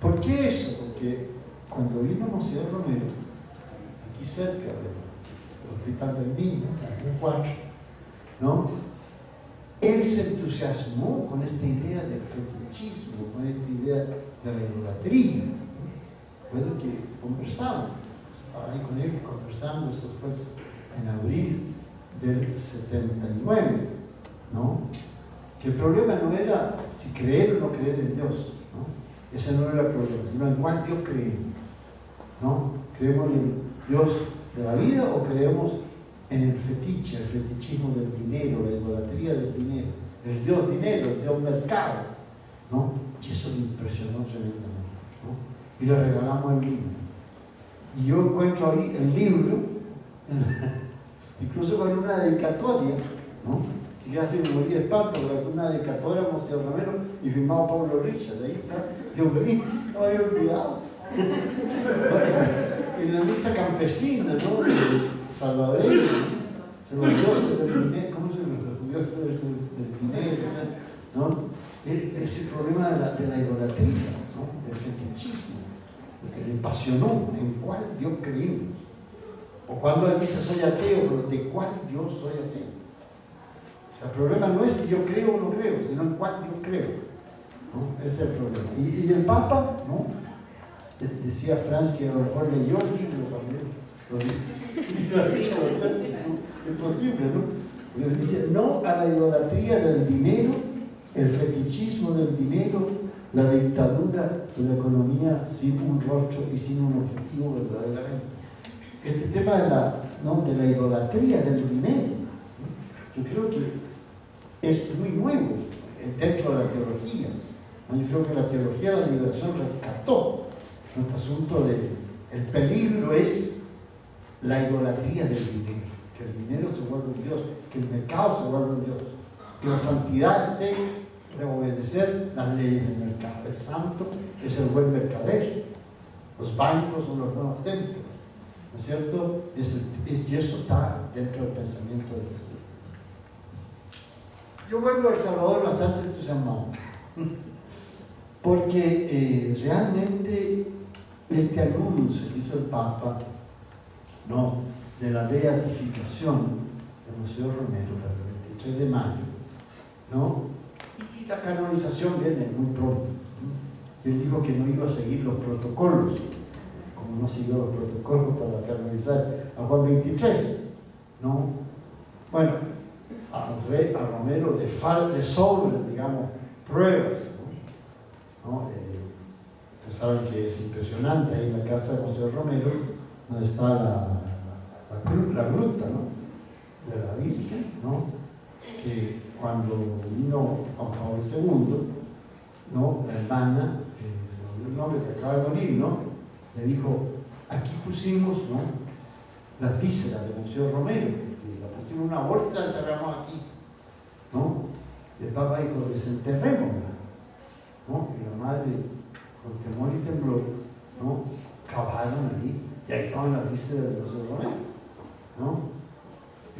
¿Por qué eso? Porque cuando vino José Romero, aquí cerca del Hospital del Niño, en el 4, ¿no? Él se entusiasmó con esta idea del fetichismo, con esta idea la idolatría. Recuerdo que conversamos, estaba ahí con él conversando, eso fue en abril del 79, ¿no? Que el problema no era si creer o no creer en Dios, ¿no? Ese no era el problema, sino en cuál Dios creemos, ¿no? ¿Creemos en Dios de la vida o creemos en el fetiche, el fetichismo del dinero, la idolatría del dinero, el Dios dinero, el Dios mercado, ¿no? Y eso me impresionó tremendamente y le regalamos el libro. Y yo encuentro ahí el libro, incluso con una dedicatoria, ¿no? que casi me morí de espanto, una dedicatoria a Monseñor Romero y firmado Pablo Richard, ahí está, Dios mío, no había olvidado. en la misa campesina, ¿no? Salvadoreña, se los dioses del dinero, ¿cómo se los dioses del dinero? ¿no? Ese problema de la, idolatría, del fetichismo que le apasionó en cuál Dios creímos. O cuando él dice soy ateo, pero de cuál yo soy ateo. el problema no es si yo creo o no creo, sino en cuál yo creo. Ese es el problema. Y, el Papa, ¿no? decía Franz que a lo mejor leyó el libro también. Lo dice, es imposible, ¿no? dice, no a la idolatría del dinero, el fetichismo del dinero, la dictadura de la economía sin un rostro y sin un objetivo verdaderamente. Este tema de la, ¿no? de la idolatría del dinero, yo creo que es muy nuevo dentro de la teología. Yo creo que la teología de la liberación rescató nuestro asunto de el peligro es la idolatría del dinero, que el dinero se vuelve un Dios, que el mercado se vuelve un Dios, que la santidad esté obedecer las leyes del mercado. El santo es el buen mercader. Los bancos son los buenos templos. ¿No es cierto? y eso está dentro del pensamiento de Jesús. Yo vuelvo al Salvador bastante entusiasmado. Porque eh, realmente este anuncio que hizo el Papa, no, de la beatificación de Museo Romero, el 23 de mayo, ¿no? La canonización viene muy pronto. Él dijo que no iba a seguir los protocolos, como no siguió los protocolos para canonizar a Juan 23. ¿no? Bueno, a, Romero le, fal, le sobran, digamos, pruebas. ¿no? Eh, ustedes saben que es impresionante ahí en la casa de José Romero, donde está la, la, la, la gruta ¿no? de la Virgen, ¿no? que cuando vino Juan Pablo II, ¿no? la hermana, eh, el nombre que acaba de morir, ¿no? le dijo, aquí pusimos ¿no? las vísceras de Museo Romero, y la pusimos en una bolsa y la enterramos aquí. ¿no? El Papa dijo, desenterrémosla. ¿no? Y la madre, con temor y temblor, ¿no? cavaron allí, y ahí estaban las vísceras de Museo Romero. ¿no?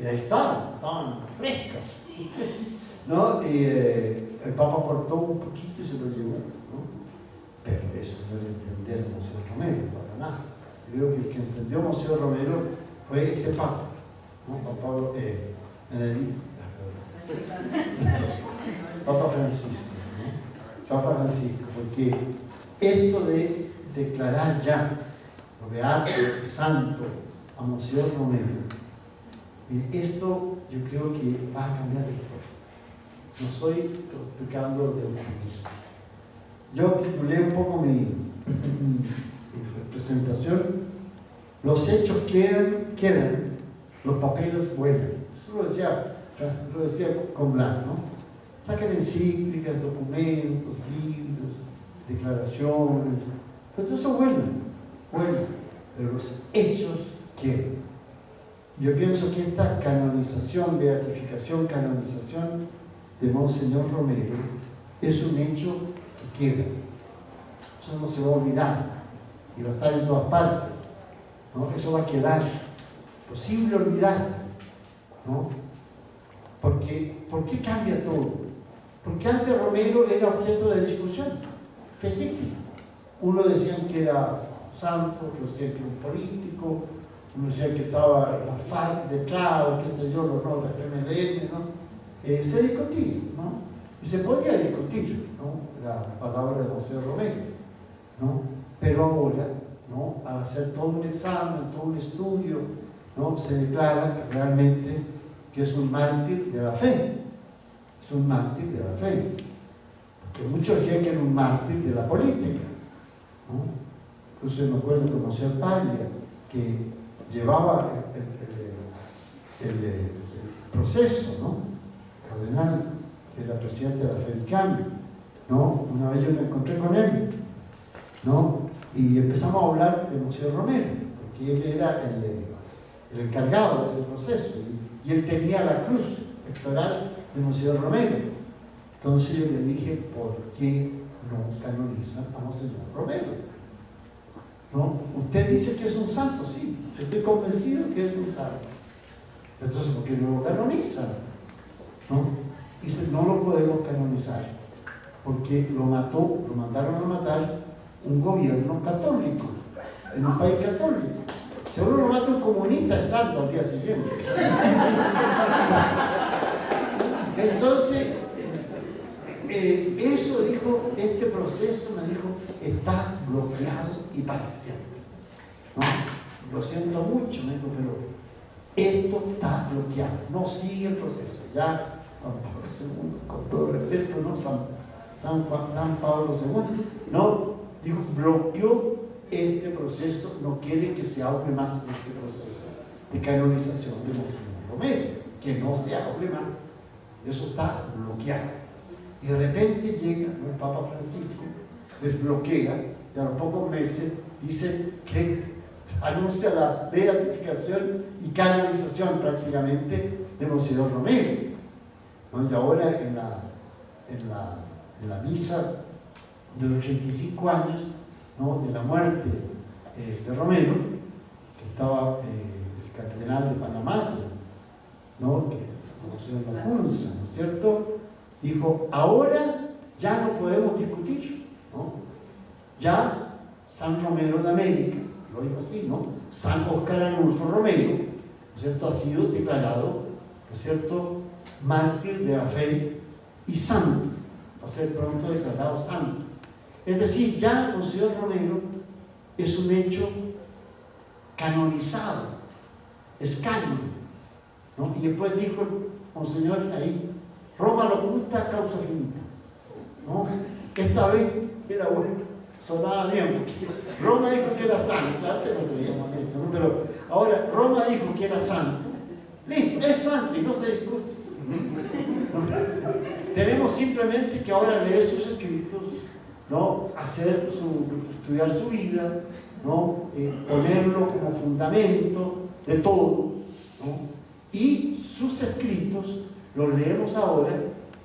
Y ahí estaban, estaban frescas. ¿no? Y eh, el Papa cortó un poquito y se lo llevó. ¿no? Pero eso no era entender Museo Romero, para nada. Creo que el que entendió Museo Romero fue este Papa, ¿no? Juan Pablo eh, Benedicto. Papa Francisco, ¿no? Papa Francisco, porque esto de declarar ya lo beato, santo a Museo Romero, esto yo creo que va a cambiar la historia. No estoy explicando de optimismo. Yo titulé un poco mi, mi presentación los hechos quedan, quedan, los papeles vuelan. Eso lo decía, lo decía con Blanc, ¿no? Sacan encíclicas, documentos, libros, declaraciones, pero todo eso vuela, pero los hechos quedan. Yo pienso que esta canonización, beatificación, canonización de Monseñor Romero es un hecho que queda. Eso no se va a olvidar y va a estar en todas partes. ¿no? Eso va a quedar. Posible olvidar. ¿no? Porque, ¿Por qué cambia todo? Porque antes Romero era objeto de discusión. Legítimo. Uno decían que era santo, otro decían que era un político, uno decía que estaba la FARC detrás, qué sé yo, no, la FMLN, ¿no? Se discutía, ¿no? Y se podía discutir, ¿no? La palabra de José Romero, ¿no? Pero ahora ¿no? al hacer todo un examen, todo un estudio, ¿no? se declara realmente que es un mártir de la fe. Es un mártir de la fe. Porque muchos decían que era un mártir de la política. ¿no? Incluso me acuerdo de conocer Paglia, que llevaba el, proceso, ¿no? cardenal, que era presidente de la Fe del Cambio. ¿no? Una vez yo me encontré con él, ¿no? Y empezamos a hablar de Museo Romero, porque él era el, encargado de ese proceso y, él tenía la cruz pectoral de Museo Romero. Entonces yo le dije, ¿por qué no canonizan a Monseñor Romero? ¿No? Usted dice que es un santo, sí, yo estoy convencido que es un santo. Entonces, ¿por qué no lo canonizan? ¿No? Dice, no lo podemos canonizar, porque lo mató, lo mandaron a matar un gobierno católico, en un país católico. Si uno lo mata un comunista, es santo al día siguiente. Entonces, eh, eso dijo, este proceso me dijo, está bloqueado y parcial. Lo siento mucho, me dijo, pero esto está bloqueado, no sigue el proceso. Ya, con todo respeto, ¿no? San, San, San Pablo II, no, dijo, bloqueó este proceso, no quiere que se hable más este proceso de canonización de Monseñor Romero, que no se hable más. Eso está bloqueado. Y de repente llega el Papa Francisco, desbloquea, y a los pocos meses dice que anuncia la beatificación y canonización prácticamente de Monseñor Romero. ¿no? Y ahora en la, en la, en la misa de los 85 años ¿no? de la muerte eh, de Romero, que estaba eh, el cardenal de Panamá, ¿no? que conoció en la Junza, ¿no es cierto? Dijo, ahora ya no podemos discutir, ¿no? Ya San Romero de América, lo dijo así, ¿no? San Oscar Anulfo Romero, ¿no es cierto? Ha sido declarado, ¿no es cierto?, mártir de la fe y santo. va a ser pronto declarado santo. Es decir, ya Monseñor Romero es un hecho canonizado, es canon. ¿no? Y después dijo Monseñor ahí, Roma lo oculta causa finita. ¿no? Esta vez era bueno, sonaba bien, Roma dijo que era santo, antes no creíamos esto, pero ahora Roma dijo que era santo, listo, es santo y no se discute. Tenemos simplemente que ahora leer sus escritos, ¿no? hacer su, estudiar su vida, ¿no? Eh, ponerlo como fundamento de todo. ¿no? Y sus escritos los leemos ahora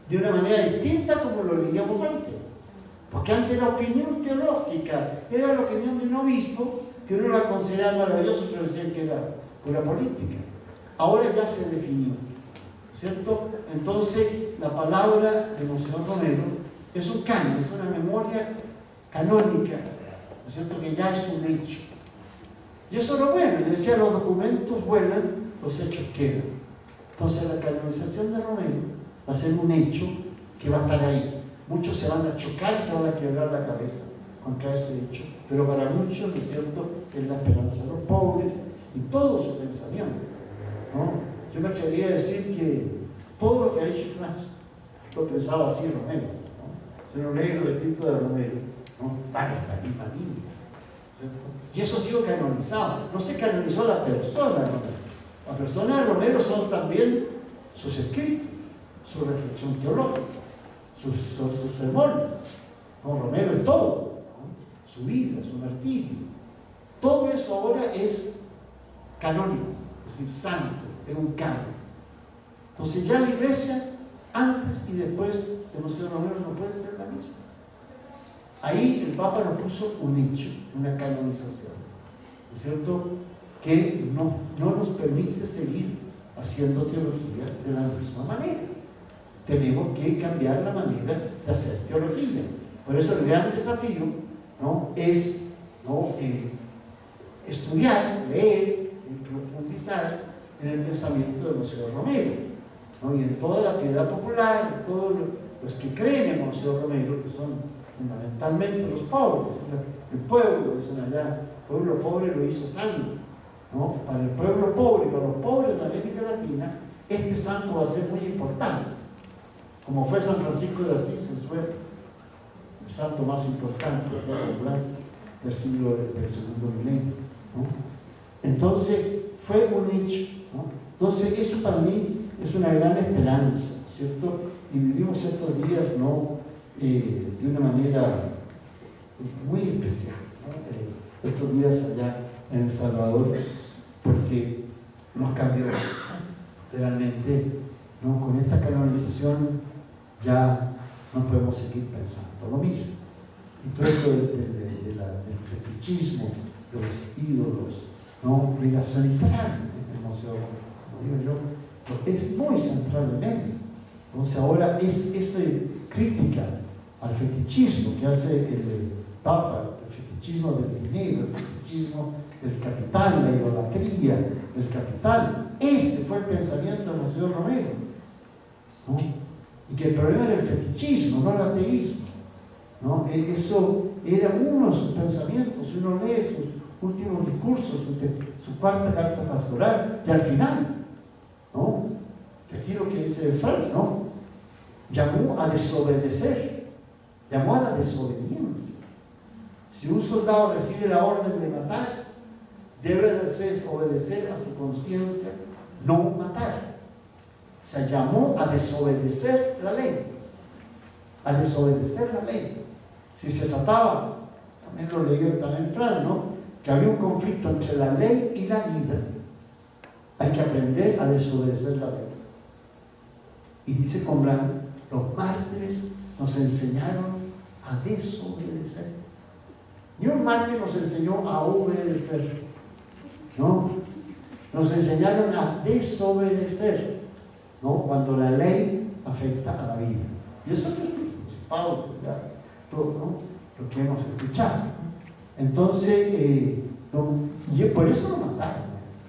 de una manera distinta como lo leíamos antes. Porque antes era opinión teológica, era la opinión de un obispo que uno la consideraba maravillosa, otros decían que era pura política. Ahora ya se definió, ¿cierto? Entonces, la palabra de Monseñor Romero es un canon, es una memoria canónica, ¿no es cierto? Que ya es un hecho. Y eso es lo bueno, decía, los documentos vuelan, los hechos quedan. Entonces, la canonización de Romero va a ser un hecho que va a estar ahí. Muchos se van a chocar, se van a quebrar la cabeza contra ese hecho, pero para muchos, ¿no es cierto?, es la esperanza de los pobres y todo su pensamiento. Yo me atrevería a decir que todo lo que ha hecho Francia lo pensaba así Romero. ¿no? Uno lee los escritos de Romero, ¿no? van a esta misma línea. ¿cierto? Y eso ha sido canonizado. No se canonizó la persona. La persona de Romero son también sus escritos, su reflexión teológica sus, sus, sermones. No, Romero es todo, su vida, su martirio. Todo eso ahora es canónico, es decir, santo, es un canon. Entonces ya la iglesia, antes y después de Monseñor Romero, no puede ser la misma. Ahí el Papa nos puso un hecho, una canonización, ¿no es cierto? Que no, no nos permite seguir haciendo teología de la misma manera tenemos que cambiar la manera de hacer teología. Por eso el gran desafío ¿no? es ¿no? Eh, estudiar, leer profundizar en el pensamiento de Monseñor Romero. ¿no? Y en toda la piedad popular, todos los que creen en Monseñor Romero, que son fundamentalmente los pobres, el pueblo, dicen allá, el pueblo pobre lo hizo santo. ¿No? Para el pueblo pobre, para los pobres de América Latina, este santo va a ser muy importante como fue San Francisco de Asís en su el santo más importante del siglo del segundo milenio. Entonces, fue un hecho. Entonces, eso para mí es una gran esperanza, ¿cierto? Y vivimos estos días ¿no? Eh, de una manera muy especial, eh, estos días allá en El Salvador, nos cambió realmente ¿no? con esta canonización ya no podemos seguir pensando lo mismo. Y todo esto del, fetichismo, de los ídolos, ¿no? era central en el museo, como digo yo, es muy central en él. Entonces ahora es esa crítica al fetichismo que hace el Papa, el fetichismo del dinero, el fetichismo del capital, la idolatría del capital. Ese fue el pensamiento del Museo Romero. ¿no? y que el problema era el fetichismo, no el ateísmo. ¿no? E, eso era uno de sus pensamientos, uno lee sus últimos discursos, su, cuarta carta pastoral, y al final, ¿no? aquí lo que dice Franz, ¿no? llamó a desobedecer, llamó a la desobediencia. Si un soldado recibe la orden de matar, debe de obedecer a su conciencia, no matar se llamó a desobedecer la ley. A desobedecer la ley. Si se trataba, también lo leí también Fran, ¿no? Que había un conflicto entre la ley y la vida. Hay que aprender a desobedecer la ley. Y dice Comblan, los mártires nos enseñaron a desobedecer. Ni un mártir nos enseñó a obedecer. ¿No? Nos enseñaron a desobedecer. Cuando la ley afecta a la vida. Y eso es Pablo, todo lo que hemos escuchado. Entonces, eh, por eso lo mataron.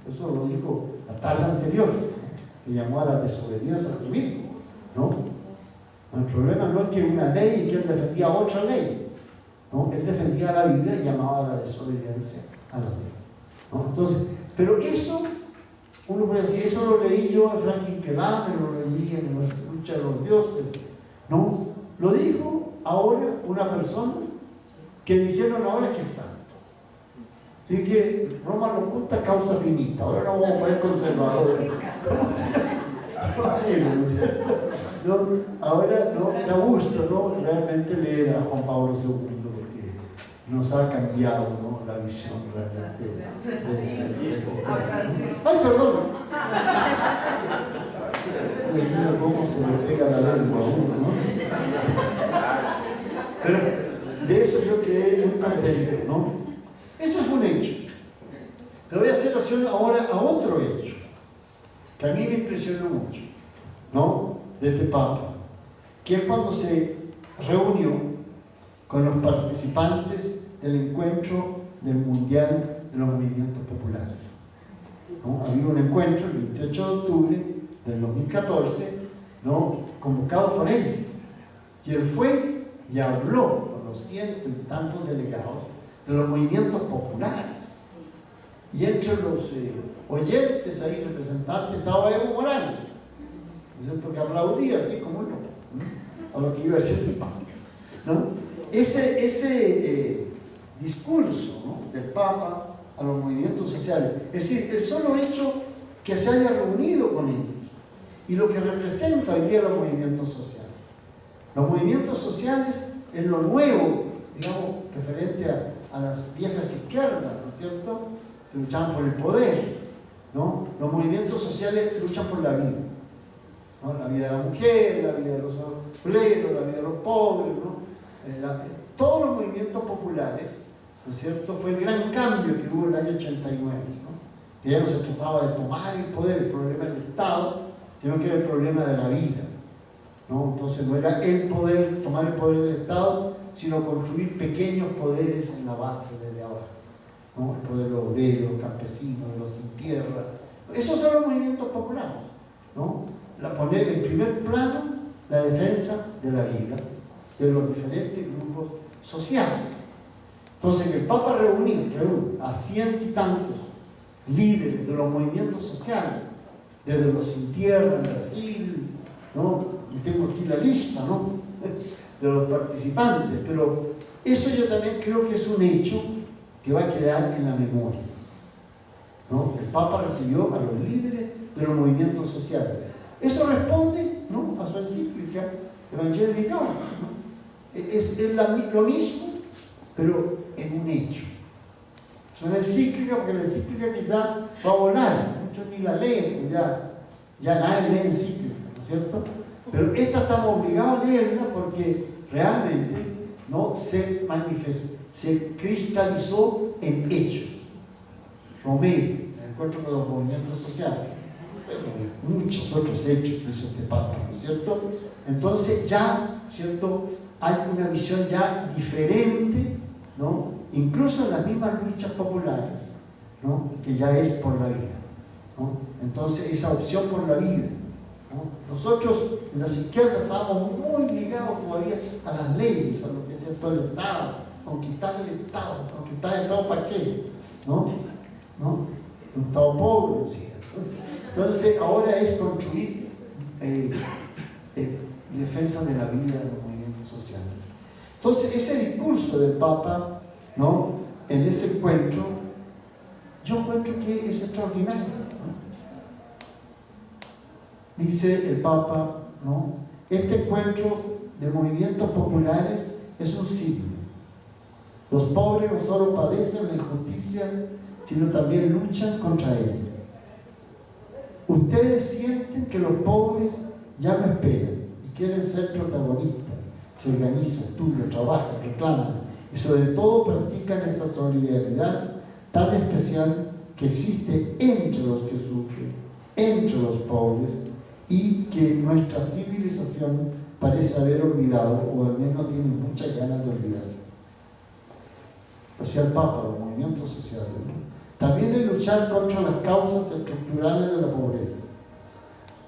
Eso lo dijo la tarde anterior, que llamó a la desobediencia a sí mismo. ¿no? El problema no es que una ley y que él defendía otra ley. ¿no? Él defendía la vida y llamaba a la desobediencia a la ley. ¿No? Entonces, pero eso, uno puede decir, eso lo leí yo en Franklin Kelame, lo leí en la lucha de los dioses. No, lo dijo ahora una persona que dijeron ahora que es santo. Así que Roma lo oculta causa finita. Ahora no vamos a poner conservadores. ahora no, da gusto ¿no? realmente leer a Juan Pablo II nos ha cambiado ¿no? la visión realmente. ¡Ay, perdón! Mira cómo se le pega la lengua a uno, ¿no? Pero de eso yo quedé muy contento, ¿no? Eso fue un hecho. Pero voy a hacer alusión ahora a otro hecho, que a mí me impresionó mucho, ¿no? De este Papa, que es cuando se reunió con los participantes del encuentro del Mundial de los Movimientos Populares. ¿no? Había un encuentro el 28 de octubre del 2014, ¿no? convocado por él. Y él fue y habló con los cientos y tantos delegados de los movimientos populares. Y entre los eh, oyentes ahí, representantes, estaba Evo Morales, porque aplaudía así como uno, a lo que iba a decir el Papa. ¿no? Ese, ese eh, discurso del Papa a los movimientos sociales, es decir, el solo hecho que se haya reunido con ellos y lo que representa hoy día los movimientos sociales. Los movimientos sociales es lo nuevo, digamos, referente a, a las viejas izquierdas, ¿no es cierto?, que luchaban por el poder, ¿no? Los movimientos sociales luchan por la vida, ¿no? La vida de la mujer, la vida de los obreros, la vida de los pobres, ¿no? Todos los movimientos populares, ¿no es cierto?, fue el gran cambio que hubo en el año 89, ¿no? Que ya no se trataba de tomar el poder, el problema del Estado, sino que era el problema de la vida, ¿no? Entonces no era el poder, tomar el poder del Estado, sino construir pequeños poderes en la base desde abajo. ¿no? El poder obrero, campesino, de los sin tierra. Esos son los movimientos populares. ¿no? La poner en primer plano la defensa de la vida de los diferentes grupos sociales. Entonces, el Papa reunió, a cientos y tantos líderes de los movimientos sociales, desde los sin en Brasil, ¿no? y tengo aquí la lista, ¿no? de los participantes, pero eso yo también creo que es un hecho que va a quedar en la memoria. ¿no? El Papa recibió a los líderes de los movimientos sociales. Eso responde ¿no? a su encíclica Evangelii Gaudium. ¿no? Es, es la, lo mismo, pero en un hecho. Es una encíclica, porque la encíclica quizá va a volar, muchos ni la leen, ya, ya nadie lee encíclica, ¿no es cierto? Pero esta estamos obligados a leerla porque realmente no se manifestó, se cristalizó en hechos. Romero, el encuentro con los movimientos sociales, muchos otros hechos de este Papa, ¿no es cierto? Entonces ya, ¿cierto? Hay una visión ya diferente, ¿no? Incluso en las mismas luchas populares, ¿no? Que ya es por la vida, ¿no? Entonces esa opción por la vida, nosotros en las izquierdas estábamos muy ligados todavía a las leyes, a lo que es todo el Estado, conquistar el Estado, conquistar el Estado para qué, ¿no? ¿No? Un Estado pobre, ¿cierto? Entonces ahora es construir eh, eh, defensa de la vida de. Entonces ese discurso del Papa, ¿no? En ese encuentro, yo encuentro que es extraordinario dice el Papa, ¿no? Este encuentro de movimientos populares es un signo. Los pobres no solo padecen la injusticia, sino también luchan contra ella. Ustedes sienten que los pobres ya no esperan y quieren ser protagonistas. Se organizan, estudian, trabajan, reclaman y sobre todo practican esa solidaridad tan especial que existe entre los que sufren, entre los pobres y que nuestra civilización parece haber olvidado, o al menos tiene muchas ganas de olvidar. Sea, el Papa, los movimientos sociales. ¿no? También de luchar contra las causas estructurales de la pobreza.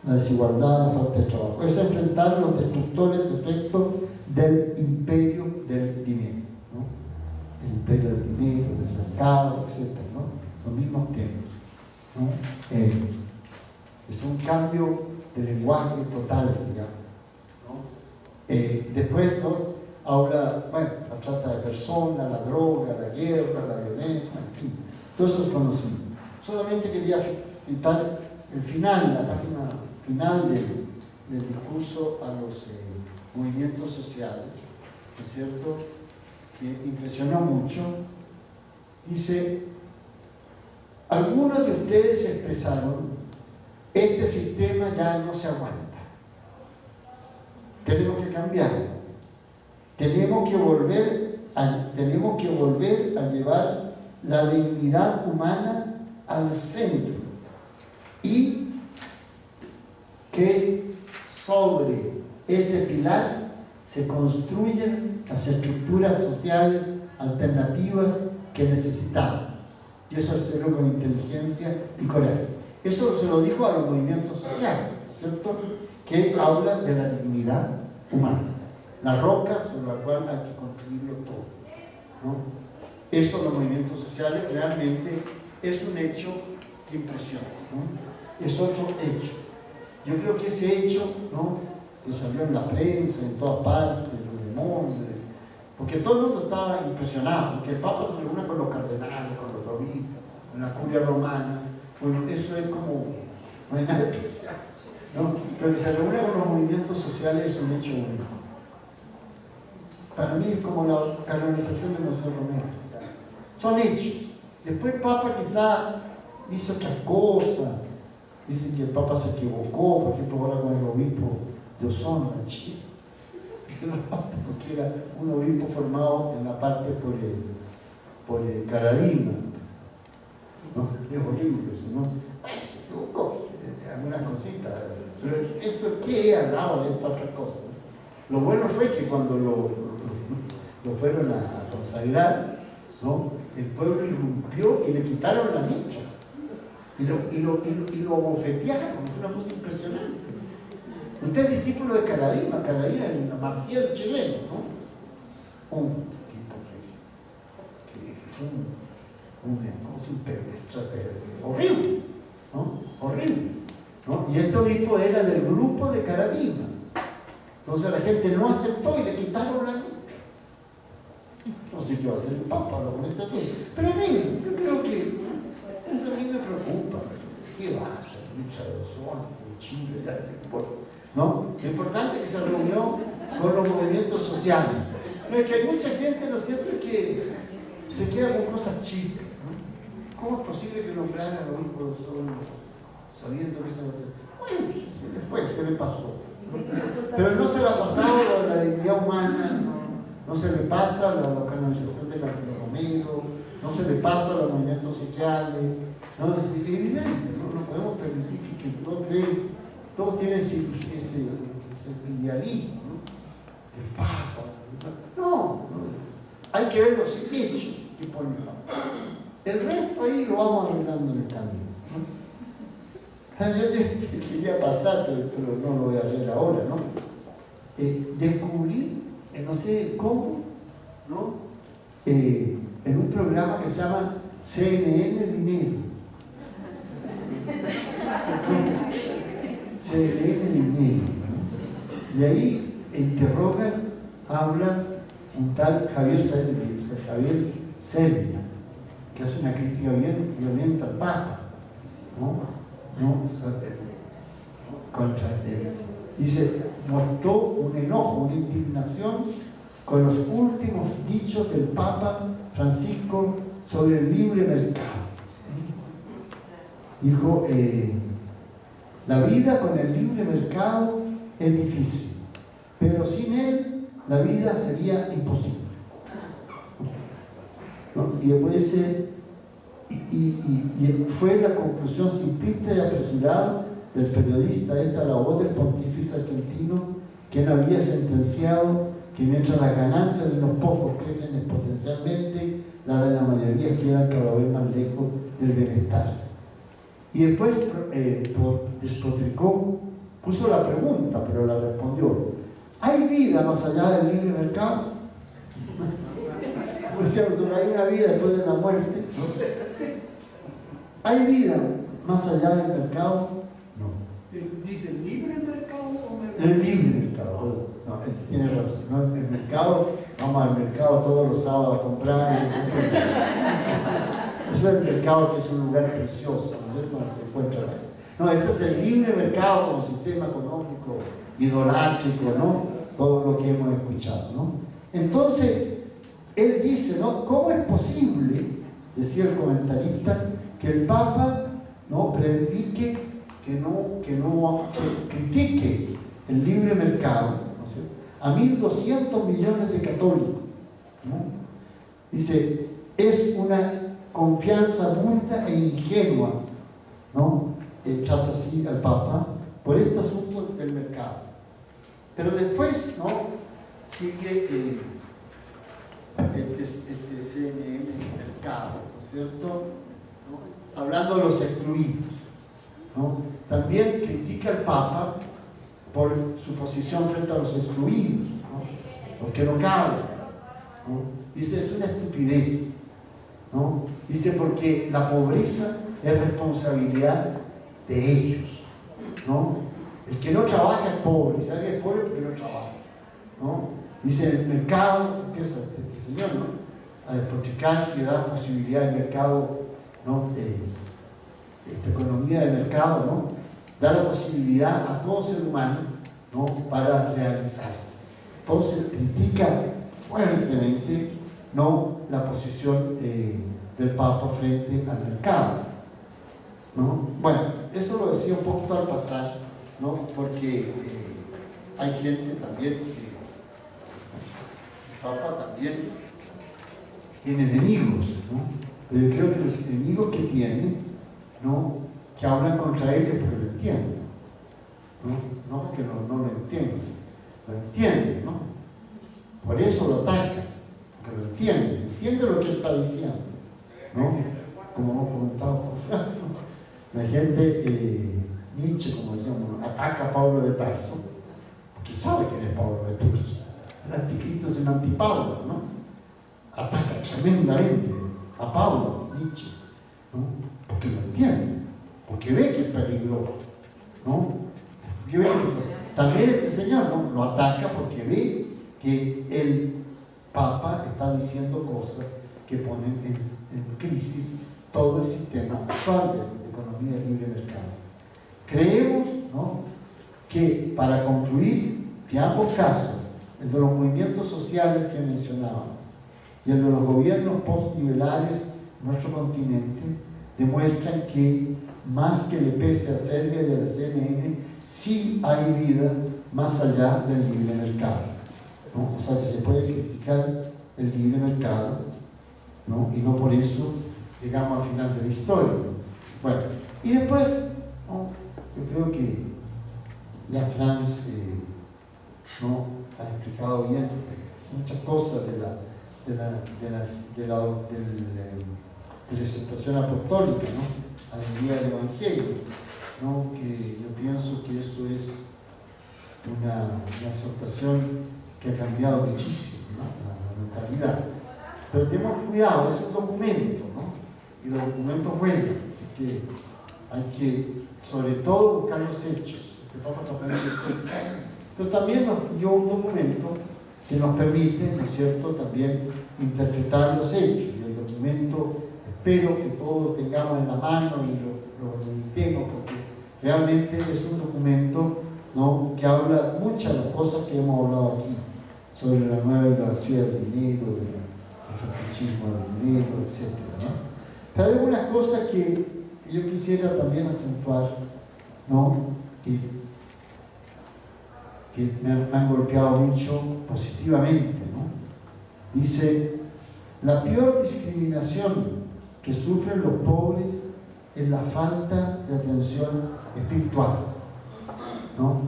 La desigualdad, la falta de trabajo. Es enfrentar los destructores efectos del imperio del dinero. El imperio del dinero, del mercado, etc. Los mismos temas. Eh, es un cambio de lenguaje total, digamos. Eh, después ¿no? habla, bueno, la trata de personas, la droga, la guerra, la violencia, en fin, todo eso es conocido. Solamente quería citar el final, la página final del, discurso a los eh, movimientos sociales, ¿no es cierto?, que impresionó mucho. Dice, algunos de ustedes expresaron, este sistema ya no se aguanta. Tenemos que cambiar. Tenemos que volver a, tenemos que volver a llevar la dignidad humana al centro y que sobre ese pilar se construyen las estructuras sociales alternativas que necesitamos. Y eso hacerlo con inteligencia y coraje. Eso se lo dijo a los movimientos sociales, ¿cierto? Que hablan de la dignidad humana, la roca sobre la cual hay que construirlo todo. ¿no? Eso los movimientos sociales realmente es un hecho que impresiona. Es otro hecho. Yo creo que ese hecho, ¿no? que salió en la prensa, en todas partes, el mundo, porque todo el mundo estaba impresionado, porque el Papa se reúne con los cardenales, con los obispos, con la curia romana, bueno, eso es como, no hay nada especial, ¿no? pero que se reúne con los movimientos sociales es un hecho único. Para mí es como la canonización de José Romero. Son hechos. Después el Papa quizá hizo otras cosas. Dicen que el Papa se equivocó, por ejemplo, ahora con el obispo de Osorno en Chile. Porque era un obispo formado en la parte por el, por el Caradima. ¿no? Es horrible ¿no? Se equivocó, algunas cositas. Pero eso, ¿qué al lado de esta otra cosa? Lo bueno fue que cuando lo, lo fueron a consagrar, ¿no? el pueblo irrumpió y le quitaron la micha. Y lo, y lo, y lo, bofetearon, fue una cosa impresionante. Usted es discípulo de Caradima, Caradima es una chileno, ¿no? Un tipo que, que un, un, un horrible, ¿no? Horrible. ¿no? Y este obispo era del grupo de Caradima. Entonces la gente no aceptó y le quitaron la micha no sé qué va a hacer el Papa lo con este Pero en yo creo que eso a mí me preocupa. ¿Qué va a hacer? Lucha de ozono, en Chile, ya, ¿no? Lo importante es que se reunió con los movimientos sociales. Pero es que hay mucha gente, ¿no es cierto?, que se queda con cosas chicas. ¿no? ¿Cómo es posible que nombraran a los hijos sabiendo que se Bueno, se le fue, se le pasó. Pero no se le ha pasado la dignidad humana, ¿no? no se le pasa la localización de Romero, no se le pasa a los movimientos sociales, no, es evidente, no, podemos permitir que, todo, todo tiene ese, ese, idealismo, ¿no? el Papa, no, no, hay que ver los hechos que ponen el resto ahí lo vamos arreglando en el camino. Yo quería pasar, pero no lo voy a hacer ahora, ¿no? Eh, descubrí no sé cómo, ¿no? Eh, en un programa que se llama CNN Dinero. CNN Dinero. Y ahí interrogan, hablan un tal Javier Javier Servia, que hace una crítica bien violenta al Papa, ¿no? ¿No? Contra él. Dice, mostró un enojo, una indignación con los últimos dichos del Papa Francisco sobre el libre mercado. Dijo, eh, la vida con el libre mercado es difícil, pero sin él la vida sería imposible. Y después y, fue la conclusión simplista y apresurada del periodista, esta la voz del pontífice argentino, quien había sentenciado que mientras las ganancias de los pocos crecen exponencialmente, las de la mayoría quedan cada vez más lejos del bienestar. Y después eh, despotricó puso la pregunta, pero la respondió. ¿Hay vida más allá del libre mercado? Pues hay una vida después de la muerte. ¿Hay vida más allá del mercado? No. ¿Dice libre mercado o mercado? El libre mercado, no, tiene razón. No, el mercado, vamos al mercado todos los sábados a comprar. es el mercado que es un lugar precioso, ¿no es Donde se encuentra No, este es el libre mercado como sistema económico idolátrico, ¿no? Todo lo que hemos escuchado, ¿no? Entonces, él dice, ¿no? ¿Cómo es posible, decía el comentarista, que el Papa no predique, que no, que no que critique el libre mercado. A 1.200 millones de católicos? Dice, es una confianza multa e ingenua, ¿no? Eh, así al Papa por este asunto del mercado. Pero después, ¿no? Sigue eh, este, este CNN, el mercado, ¿no es cierto? Hablando de los excluidos, ¿no? También critica al Papa por su posición frente a los excluidos, ¿no? Porque no cabe. Dice, es una estupidez, ¿no? Dice, porque la pobreza es responsabilidad de ellos, ¿no? El que no trabaja es pobre, ¿sabe es pobre porque no trabaja. Dice, el mercado, empieza este señor, ¿no? A despotricar que da posibilidad de mercado, ¿no? De, economía de mercado, ¿no? Da la posibilidad a todo ser humano, ¿no? Para realizarse. Entonces, critica fuertemente, ¿no? La posición eh, del Papa frente al mercado. ¿no? Bueno, eso lo decía un poco al pasar, ¿no? porque eh, hay gente también que el Papa también tiene enemigos, ¿no? pero yo creo que los enemigos que tiene, ¿no? Que hablan contra él es porque lo entienden, ¿no? porque no, lo entienden, lo entienden, ¿no? por eso lo atacan, porque lo entienden, entienden lo que él está diciendo. ¿no? Como hemos comentado la gente, eh, Nietzsche, como decíamos, ataca a Pablo de Tarso, porque sabe quién es Pablo de Tarso. El anticristo es un antipablo, ¿no? Ataca tremendamente a Pablo, Nietzsche, ¿no? Porque lo entiende, porque ve que es peligroso, ¿no? también este señor lo ataca porque ve que el Papa está diciendo cosas que ponen en, crisis todo el sistema actual de economía de libre mercado. Creemos ¿no? que, para concluir, que ambos casos, el de los movimientos sociales que mencionaba y el de los gobiernos postliberales en nuestro continente, demuestran que más que le pese a Serbia y a la CNN, sí hay vida más allá del libre mercado. O sea que se puede criticar el libre mercado ¿no? y no por eso llegamos al final de la historia. Bueno, y después, yo creo que ya Franz eh, ¿no? ha explicado bien muchas cosas de la, de la, de de la, eh, de la apostólica, ¿no? A del Evangelio, ¿no? que yo pienso que eso es una, una exhortación que ha cambiado muchísimo la, la mentalidad. Pero tenemos cuidado, es un documento. Y los documentos vuelven, así que hay que, sobre todo, buscar los hechos. Pero también nos dio un documento que nos permite, ¿no es cierto?, también interpretar los hechos. Y el documento, espero que todos tengamos en la mano y lo, meditemos, porque realmente es un documento ¿no? que habla muchas de las cosas que hemos hablado aquí, sobre la nueva ideología del dinero, fetichismo del dinero, etc. Pero hay algunas cosas que yo quisiera también acentuar, ¿no? que, me, han, golpeado mucho positivamente. ¿no? Dice, la peor discriminación que sufren los pobres es la falta de atención espiritual. ¿no?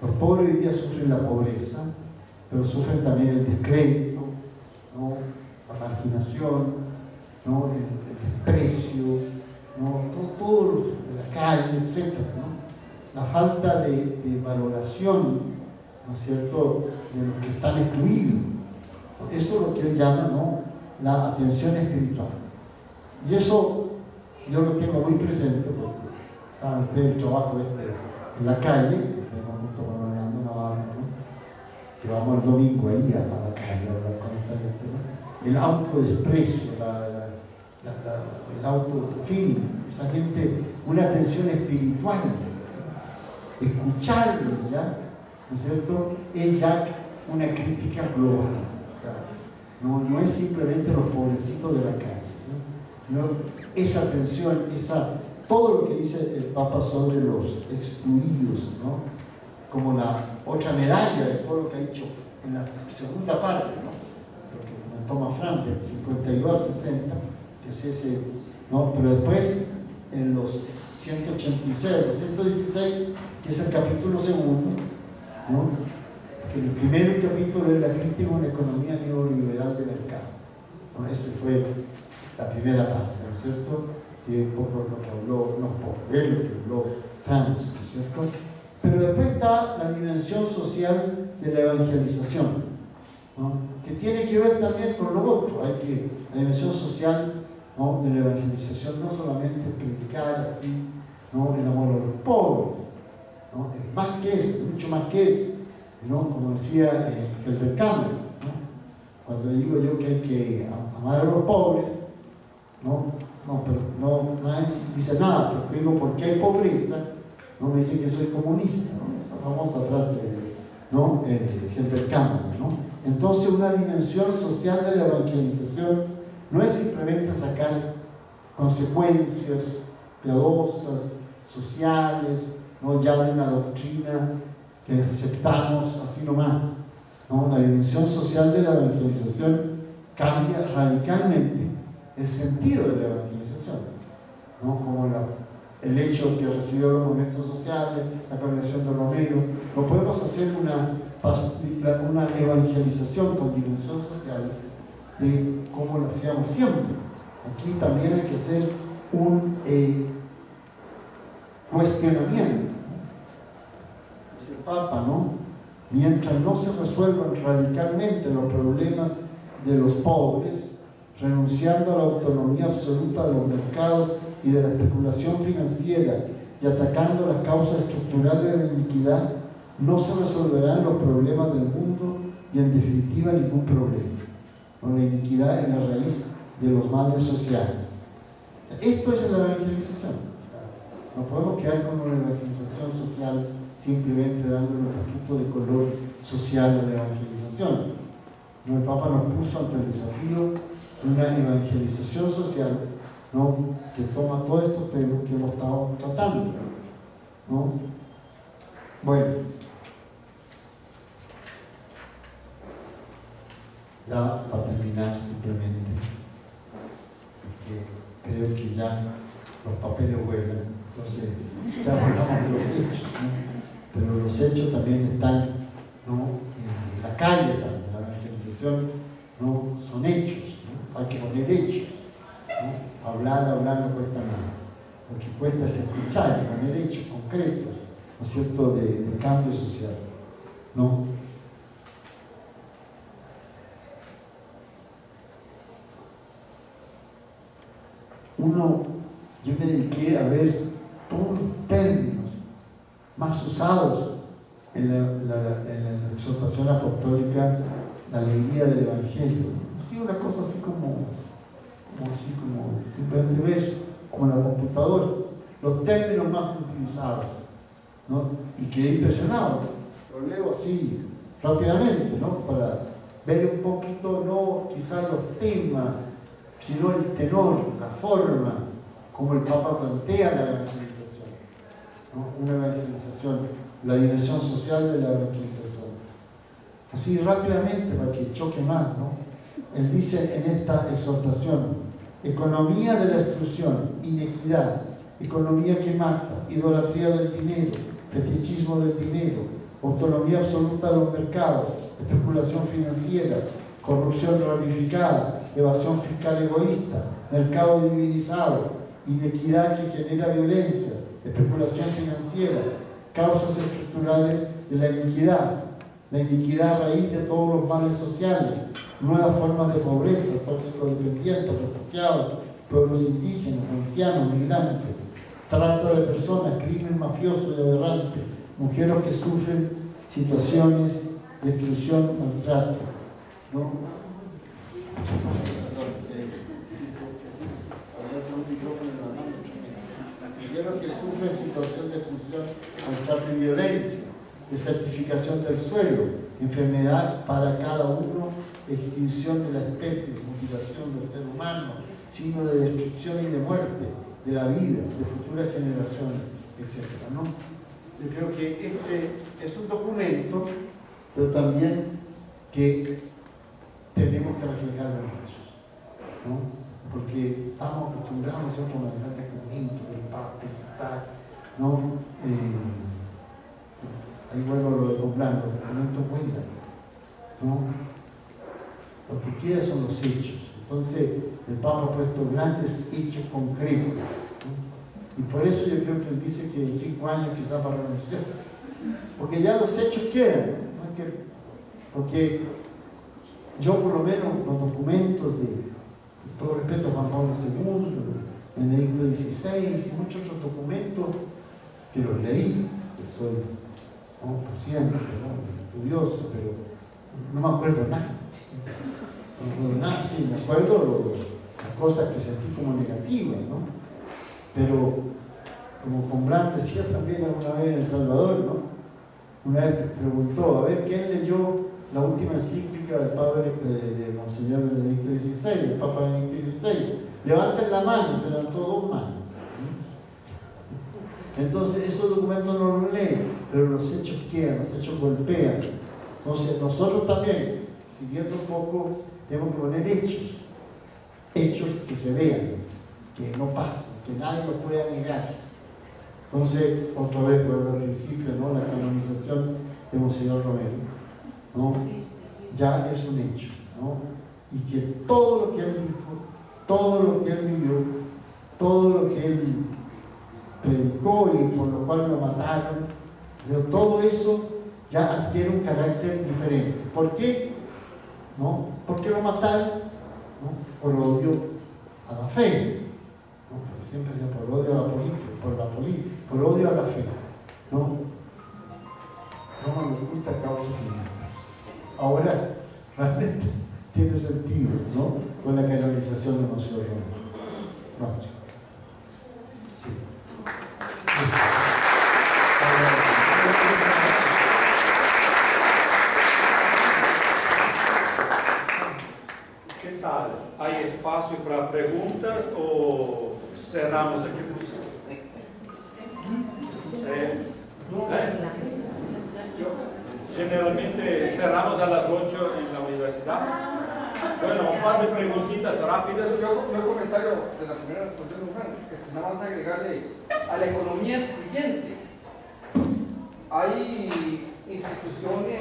Los pobres hoy día sufren la pobreza, pero sufren también el descrédito, ¿no? la marginación, ¿no? el, desprecio, ¿no? todo, todo, la calle, etc. la falta de, valoración, ¿no es cierto?, de los que están excluidos. Eso es lo que él llama, ¿no?, la atención espiritual. Y eso yo lo tengo muy presente, porque saben ustedes el trabajo este en la calle, junto Orlando Navarro, ¿no? que vamos el domingo ahí a, la calle a hablar con esta gente, ¿no? el autodesprecio, la, el auto, fin, esa gente, una atención espiritual, escucharlo ya, ¿no es cierto? Es ya una crítica global. No, no es simplemente los pobrecitos de la calle, esa atención, esa, todo lo que dice el Papa sobre los excluidos, ¿no? como la otra medalla de todo lo que ha dicho en la segunda parte, ¿no? lo que toma Frank, del 52 al 60, que es ese, ¿no? pero después en los 186, los 116, que es el capítulo segundo, ¿no? que el primer capítulo es la crítica a una economía neoliberal de mercado. ¿no? Esa fue la primera parte, ¿no es cierto? Y un poco lo que habló, no por él, lo que habló Franz, ¿no es cierto? Pero después está la dimensión social de la evangelización, ¿no? que tiene que ver también con lo otro. Hay que, la dimensión social ¿no? de la evangelización no solamente predicar así, ¿no? el amor a los pobres, ¿no? es más que eso, mucho más que eso. ¿no? Como decía eh, el ¿no? cuando digo yo que hay que amar a los pobres, no, no, pero no, dice nada, pero digo, porque hay pobreza? No me dice que soy comunista, ¿no? Esa famosa frase ¿no? Eh, de Campbell, ¿no? Entonces una dimensión social de la evangelización no es simplemente sacar consecuencias piadosas, sociales, no ya de una doctrina que aceptamos así nomás. ¿no? La dimensión social de la evangelización cambia radicalmente el sentido de la evangelización, ¿no? como el hecho que recibió los momentos sociales, la conversión de Romero. No podemos hacer una, una evangelización con dimensión social de cómo lo hacíamos siempre. Aquí también hay que hacer un eh, cuestionamiento. Dice el Papa, ¿no? Mientras no se resuelvan radicalmente los problemas de los pobres, renunciando a la autonomía absoluta de los mercados y de la especulación financiera y atacando las causas estructurales de la iniquidad, no se resolverán los problemas del mundo y en definitiva ningún problema. Con la iniquidad en la raíz de los males sociales. esto es la evangelización. No podemos quedar con una evangelización social simplemente dándole un poquito de color social a la evangelización. El Papa nos puso ante el desafío de una evangelización social ¿no? que toma todos estos temas que hemos estado tratando. ¿no? Bueno, ya para terminar simplemente, porque creo que ya los papeles vuelan, entonces ya hablamos de los hechos, pero los hechos también están ¿no? en la calle, también, la evangelización ¿no? son hechos, hay que poner hechos, hablar, hablar no cuesta nada, lo que cuesta es escuchar y poner hechos concretos, ¿no es cierto?, de, cambio social. ¿no? uno, yo me dediqué a ver todos los términos más usados en la, exhortación apostólica, la alegría del Evangelio. Una cosa así como, como así como simplemente ver, como la computadora, los términos más utilizados. ¿no? Y quedé impresionado. Lo leo así rápidamente, ¿no? Para ver un poquito, no quizás los temas, sino el tenor, la forma, como el Papa plantea la evangelización. Una evangelización, la dimensión social de la evangelización. Así rápidamente, para que choque más, ¿no? Él dice en esta exhortación, economía de la exclusión, inequidad, economía que mata, idolatría del dinero, fetichismo del dinero, autonomía absoluta de los mercados, especulación financiera, corrupción ramificada, evasión fiscal egoísta, mercado divinizado, inequidad que genera violencia, especulación financiera, causas estructurales de la iniquidad, la iniquidad raíz de todos los males sociales, nuevas formas de pobreza, dependientes, refugiados, pueblos indígenas, ancianos, migrantes, trata de personas, crimen mafioso y aberrante, mujeres que sufren situaciones de exclusión, maltrato. ¿no? Mujeres que sufren situación de exclusión, maltrato y violencia, desertificación del suelo, enfermedad para cada uno, extinción de la especie, mutilación del ser humano, signo de destrucción y de muerte de la vida, de futuras generaciones, etc. ¿no? Yo creo que este es un documento, pero también que tenemos que reflejarlo en eso, ¿no? porque estamos acostumbrados nosotros a manejar documentos del Papa, ¿no? Eh, ahí vuelvo lo de comprar, los documentos cuentan, ¿no? Lo que queda son los hechos. Entonces, el Papa ha puesto grandes hechos concretos. Y por eso yo creo que él dice que en cinco años quizás va a renunciar. Porque ya los hechos quedan. porque yo por lo menos los documentos de, todo respeto a Juan Pablo II, Benedicto XVI y muchos otros documentos que los leí, que soy un paciente, estudioso, pero no me acuerdo nada. No, sí, me acuerdo las cosas que sentí como negativas, ¿no? Pero, como con decía también alguna vez en El Salvador, ¿no? Una vez preguntó, a ver, ¿quién leyó la última encíclica del padre de, Monseñor Benedicto XVI, del Papa Benedicto XVI? Levanten la mano, se levantó dos manos. Entonces, esos documentos no los leen, pero los hechos quedan, los hechos golpean. Entonces, nosotros también, siguiendo un poco tenemos que poner hechos, hechos que se vean, que no pasen, que nadie lo pueda negar. Entonces, otra vez vuelvo al principio, ¿no? la canonización de Monseñor Romero, ¿no? ya es un hecho, ¿no? y que todo lo que él dijo, todo lo que él vivió, todo lo que él predicó y por lo cual lo mataron, todo eso ya adquiere un carácter diferente. ¿Por qué? ¿no? ¿Por qué lo mataron? Por odio a la fe. ¿no? siempre decía por odio a la política, por la política, por odio a la fe. ¿no? Roma nos oculta causa Ahora, realmente tiene sentido, ¿no? Con la canonización de Monseñor Roma. Bueno, un par de preguntitas rápidas. Yo, un comentario de la señora respondió que nada más agregarle a la economía excluyente. Hay instituciones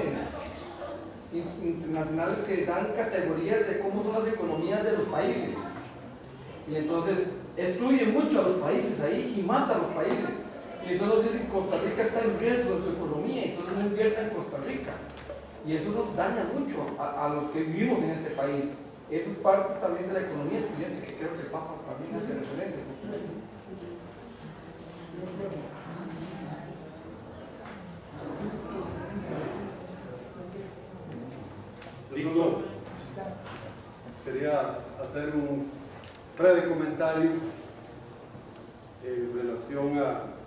internacionales que dan categorías de cómo son las economías de los países. Y entonces excluye mucho a los países ahí y mata a los países. Y entonces dicen Costa Rica está en riesgo de su economía, entonces no invierte en Costa Rica. Y eso nos daña mucho a, los que vivimos en este país. Eso es parte también de la economía estudiante que creo que el Papa también es referente. Listo. Quería hacer un breve comentario en relación a,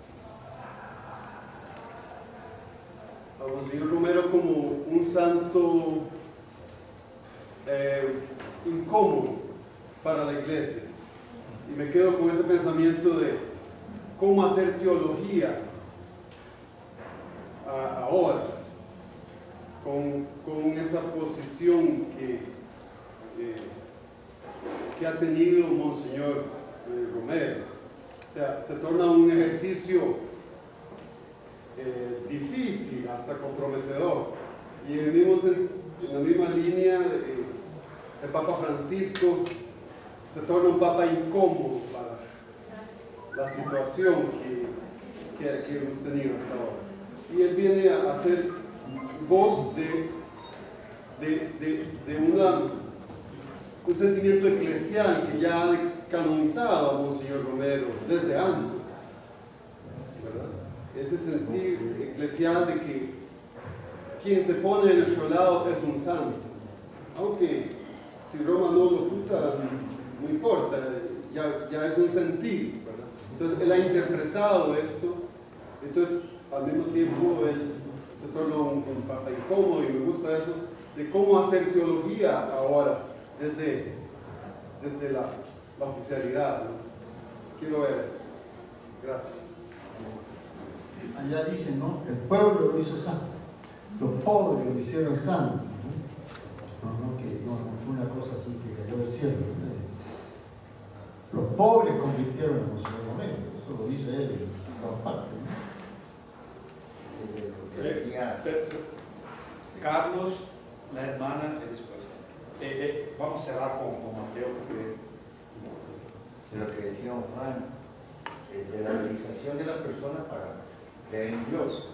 a Monseñor Romero como un santo eh, incómodo para la iglesia. Y me quedo con ese pensamiento de cómo hacer teología ahora con, con esa posición que, eh, que ha tenido Monseñor eh, Romero. O sea, se torna un ejercicio eh, difícil, hasta comprometedor. Y venimos en, la misma línea el Papa Francisco se torna un Papa incómodo para la situación que, que, hemos tenido hasta ahora. y él viene a hacer voz de, de, de, un sentimiento eclesial que ya ha canonizado a Monseñor Romero desde antes. Ese sentir eclesial de que quien se pone en nuestro lado es un santo. Aunque si Roma no lo oculta, no importa, ya, ya es un sentir. Entonces él ha interpretado esto, entonces al mismo tiempo él se torna un, papa incómodo y me gusta eso, de cómo hacer teología ahora desde, desde la, oficialidad. Quiero ver eso. Gracias. Allá dice, ¿no? El pueblo lo hizo santo, los pobres lo hicieron santo. ¿no? No, que no, fue una cosa así que cayó del cielo. Los pobres convirtieron a José Romero, eso lo dice él en todas partes. Carlos, la hermana y después. Eh, eh, vamos a cerrar con, con Mateo porque... De lo que decíamos, Juan, eh, de la realización de la persona para creer en Dios.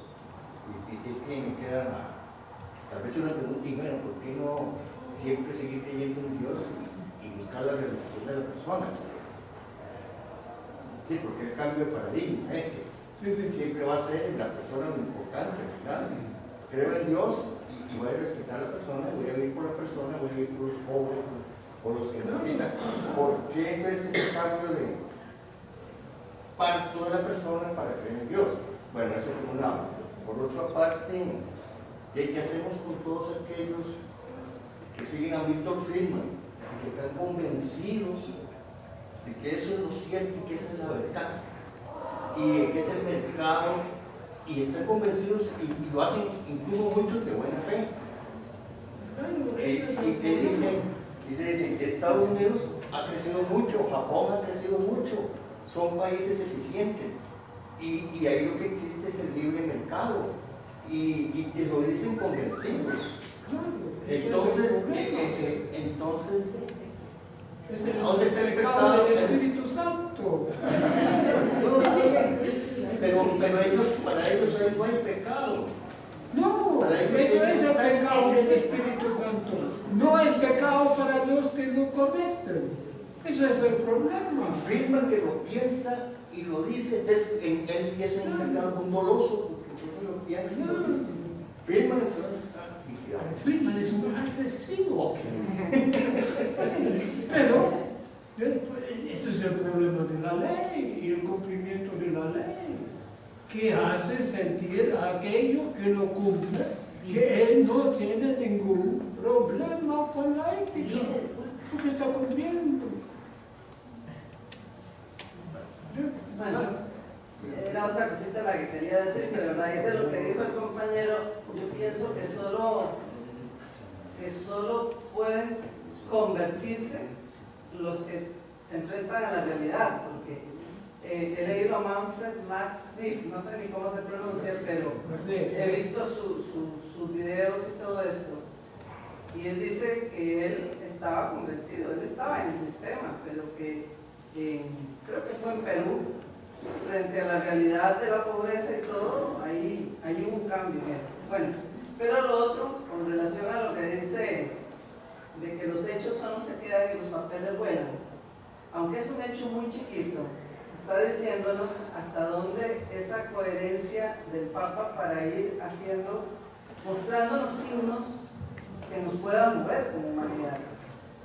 Y, es que me queda tal vez una pregunta y bueno, ¿por qué no siempre seguir creyendo en Dios y buscar la realización de la persona? Sí, porque el cambio de paradigma ese siempre va a ser la persona muy importante al final. Creo en Dios y, voy a respetar a la persona, voy a vivir por la persona, voy a vivir por los pobres, por los que necesitan. ¿Por qué entonces ese cambio de parto de la persona para creer en Dios? Bueno, eso por un lado. Por otra parte, ¿qué hacemos con todos aquellos que siguen a Víctor Friedman y que están convencidos de que eso es lo cierto y que esa es la verdad? y que es el mercado y están convencidos y, lo hacen incluso muchos de buena fe. Eh, y que dicen, dicen, Estados Unidos ha crecido mucho, Japón ha crecido mucho, son países eficientes y, y ahí lo que existe es el libre mercado y, y lo dicen convencidos. Entonces, eh, eh, entonces es el, ¿Dónde está el pecado del Espíritu Santo? pero, pero ellos, para ellos no hay pecado. No, eso es el pecado del Espíritu Santo. No es pecado para los que lo cometen. Eso es el problema. Afirman que lo piensa y lo dice. Entonces, en él sí es un pecado doloso porque eso lo piensa y lo dice. Friedman Friedman es un asesino. Pero esto es el problema de la ley y el cumplimiento de la ley, que hace sentir a aquello que lo cumple que él no tiene ningún problema con la ética, porque está cumpliendo. Era otra cosita la que quería decir, pero a raíz de lo que dijo el compañero, yo pienso que solo, que solo pueden convertirse los que se enfrentan a la realidad, porque eh, he leído a Manfred Max Smith, no sé ni cómo se pronuncia, pero he visto sus videos y todo esto. Y él dice que él estaba convencido, él estaba en el sistema, pero que creo que fue en Perú, frente a la realidad de la pobreza y todo, ahí, hay hubo un cambio. Bueno, pero lo otro, con relación a lo que dice de que los hechos son los que quedan y los papeles vuelan, aunque es un hecho muy chiquito, está diciéndonos hasta dónde esa coherencia del Papa para ir haciendo, mostrándonos signos que nos puedan mover como humanidad.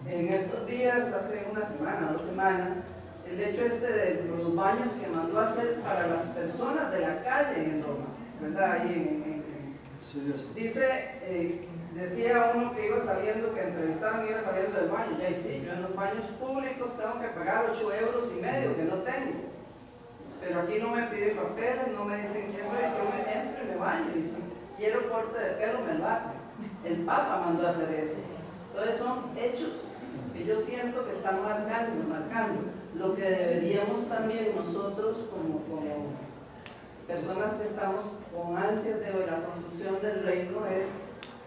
En estos días, hace una semana, dos semanas, el hecho este de los baños que mandó a hacer para las personas de la calle en Roma, ¿verdad? Ahí dice, eh, decía uno que iba saliendo, que entrevistaron, iba saliendo del baño, ya sí, yo en los baños públicos tengo que pagar 8 euros y medio, que no tengo. Pero aquí no me piden papeles, no me dicen quién soy, yo me entro y me baño, y si quiero corte de pelo me lo hacen. El Papa mandó a hacer eso. Entonces son hechos que yo siento que están marcando, marcando lo que deberíamos también nosotros como, personas que estamos con ansias de la construcción del reino es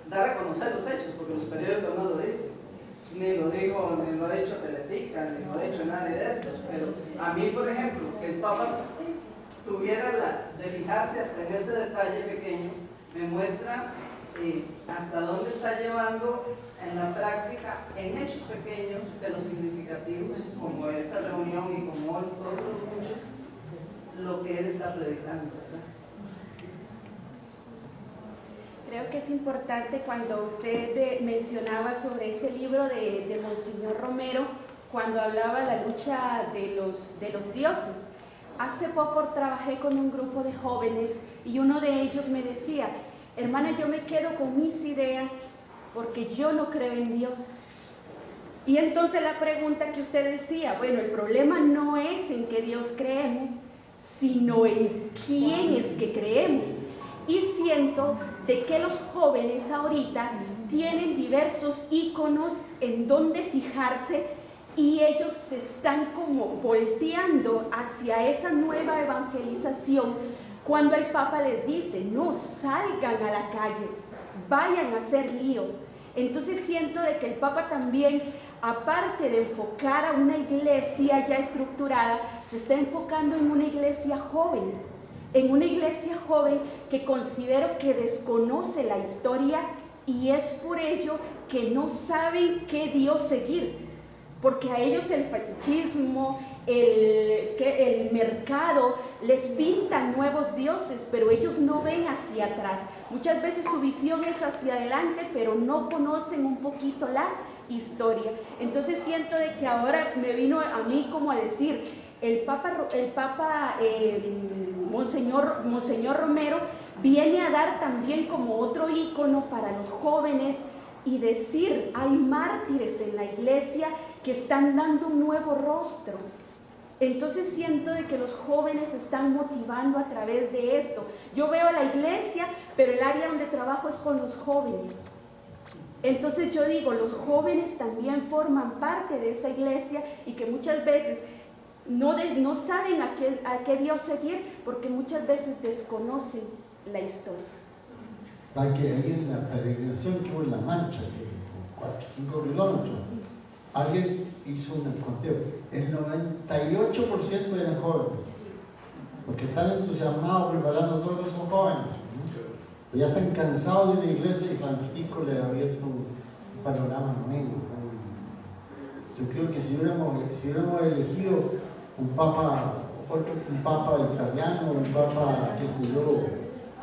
dar a conocer los hechos, porque los periódicos no lo dicen. Ni lo digo, ni lo ha dicho Telepica, ni lo ha dicho nadie de estos. Pero a mí, por ejemplo, que el Papa tuviera la de fijarse hasta en ese detalle pequeño, me muestra eh, hasta dónde está llevando en la práctica, en hechos pequeños, pero significativos, como esa reunión y como otros muchos, lo que él está predicando. Creo que es importante cuando usted mencionaba sobre ese libro de, de Monseñor Romero, cuando hablaba la lucha de los, de los dioses. Hace poco trabajé con un grupo de jóvenes y uno de ellos me decía, hermana, yo me quedo con mis ideas porque yo no creo en Dios. Y entonces la pregunta que usted decía, bueno, el problema no es en que Dios creemos, sino en quién es que creemos. Y siento de que los jóvenes ahorita tienen diversos íconos en donde fijarse y ellos se están como volteando hacia esa nueva evangelización cuando el Papa les dice, no salgan a la calle, vayan a hacer lío. Entonces siento de que el Papa también, aparte de enfocar a una iglesia ya estructurada, se está enfocando en una iglesia joven, en una iglesia joven que considero que desconoce la historia y es por ello que no saben qué Dios seguir porque a ellos el fetichismo, el, el mercado les pinta nuevos dioses, pero ellos no ven hacia atrás. Muchas veces su visión es hacia adelante, pero no conocen un poquito la historia. Entonces siento de que ahora me vino a mí como a decir, el Papa, el Papa eh, Monseñor, Monseñor Romero viene a dar también como otro ícono para los jóvenes y decir, hay mártires en la iglesia que están dando un nuevo rostro. Entonces siento de que los jóvenes están motivando a través de esto. Yo veo la iglesia, pero el área donde trabajo es con los jóvenes. Entonces yo digo, los jóvenes también forman parte de esa iglesia y que muchas veces no, no saben a qué, a qué Dios seguir porque muchas veces desconocen la historia. Va que ahí en la peregrinación que la marcha, de 4 5 kilómetros, alguien hizo un conteo, el 98% eran jóvenes, porque están entusiasmados preparando todos los son jóvenes. Pero ya están cansados de la iglesia y Francisco le ha abierto un panorama nuevo. Yo creo que si hubiéramos, si hubiéramos elegido un papa, un papa italiano, un papa, qué sé yo,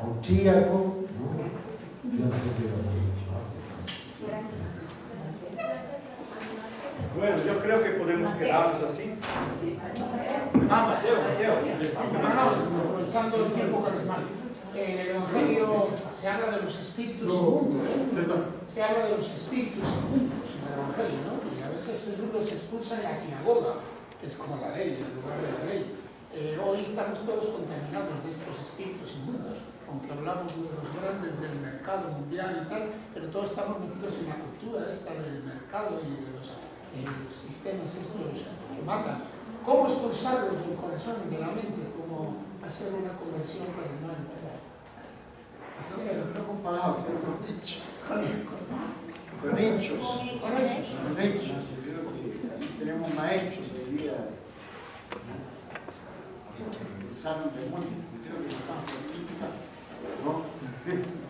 austríaco, yo no sé qué Bueno, yo creo que podemos quedarnos así. Ah, Mateo, Mateo. aprovechando el tiempo carismático. En el Evangelio se habla de los espíritus inmundos. Se habla de los espíritus inmundos en el Evangelio, ¿no? Y a veces Jesús los expulsa en la sinagoga, que es como la ley, el lugar de la ley. Eh, hoy estamos todos contaminados de estos espíritus inmundos, aunque hablamos de los grandes del mercado mundial y tal, pero todos estamos metidos en la cultura esta del mercado y de los los sistemas estos que matan. ¿Cómo expulsarlos del corazón y de la mente? ¿Cómo hacer una conversión cardenal? Hacer, no con palabras, con hechos. Con, con hechos. Con hechos. Con hechos. Tenemos maestros hoy día que usaron demonios. Creo que estamos ¿no?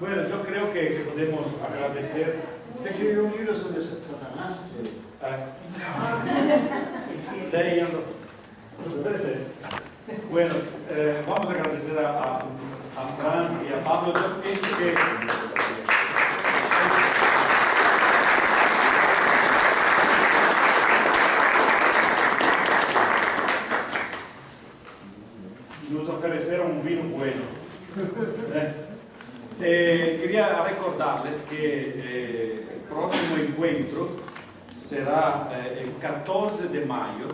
Bueno, yo creo que podemos agradecer Usted escribió un libro sobre Satanás. Leyendo. Bueno, eh, vamos a agradecer a, a, a, Franz y a Pablo. Yo pienso que nos ofrecieron un vino bueno. ¿Eh? Quería recordarles que eh, el próximo encuentro será eh, el 14 de mayo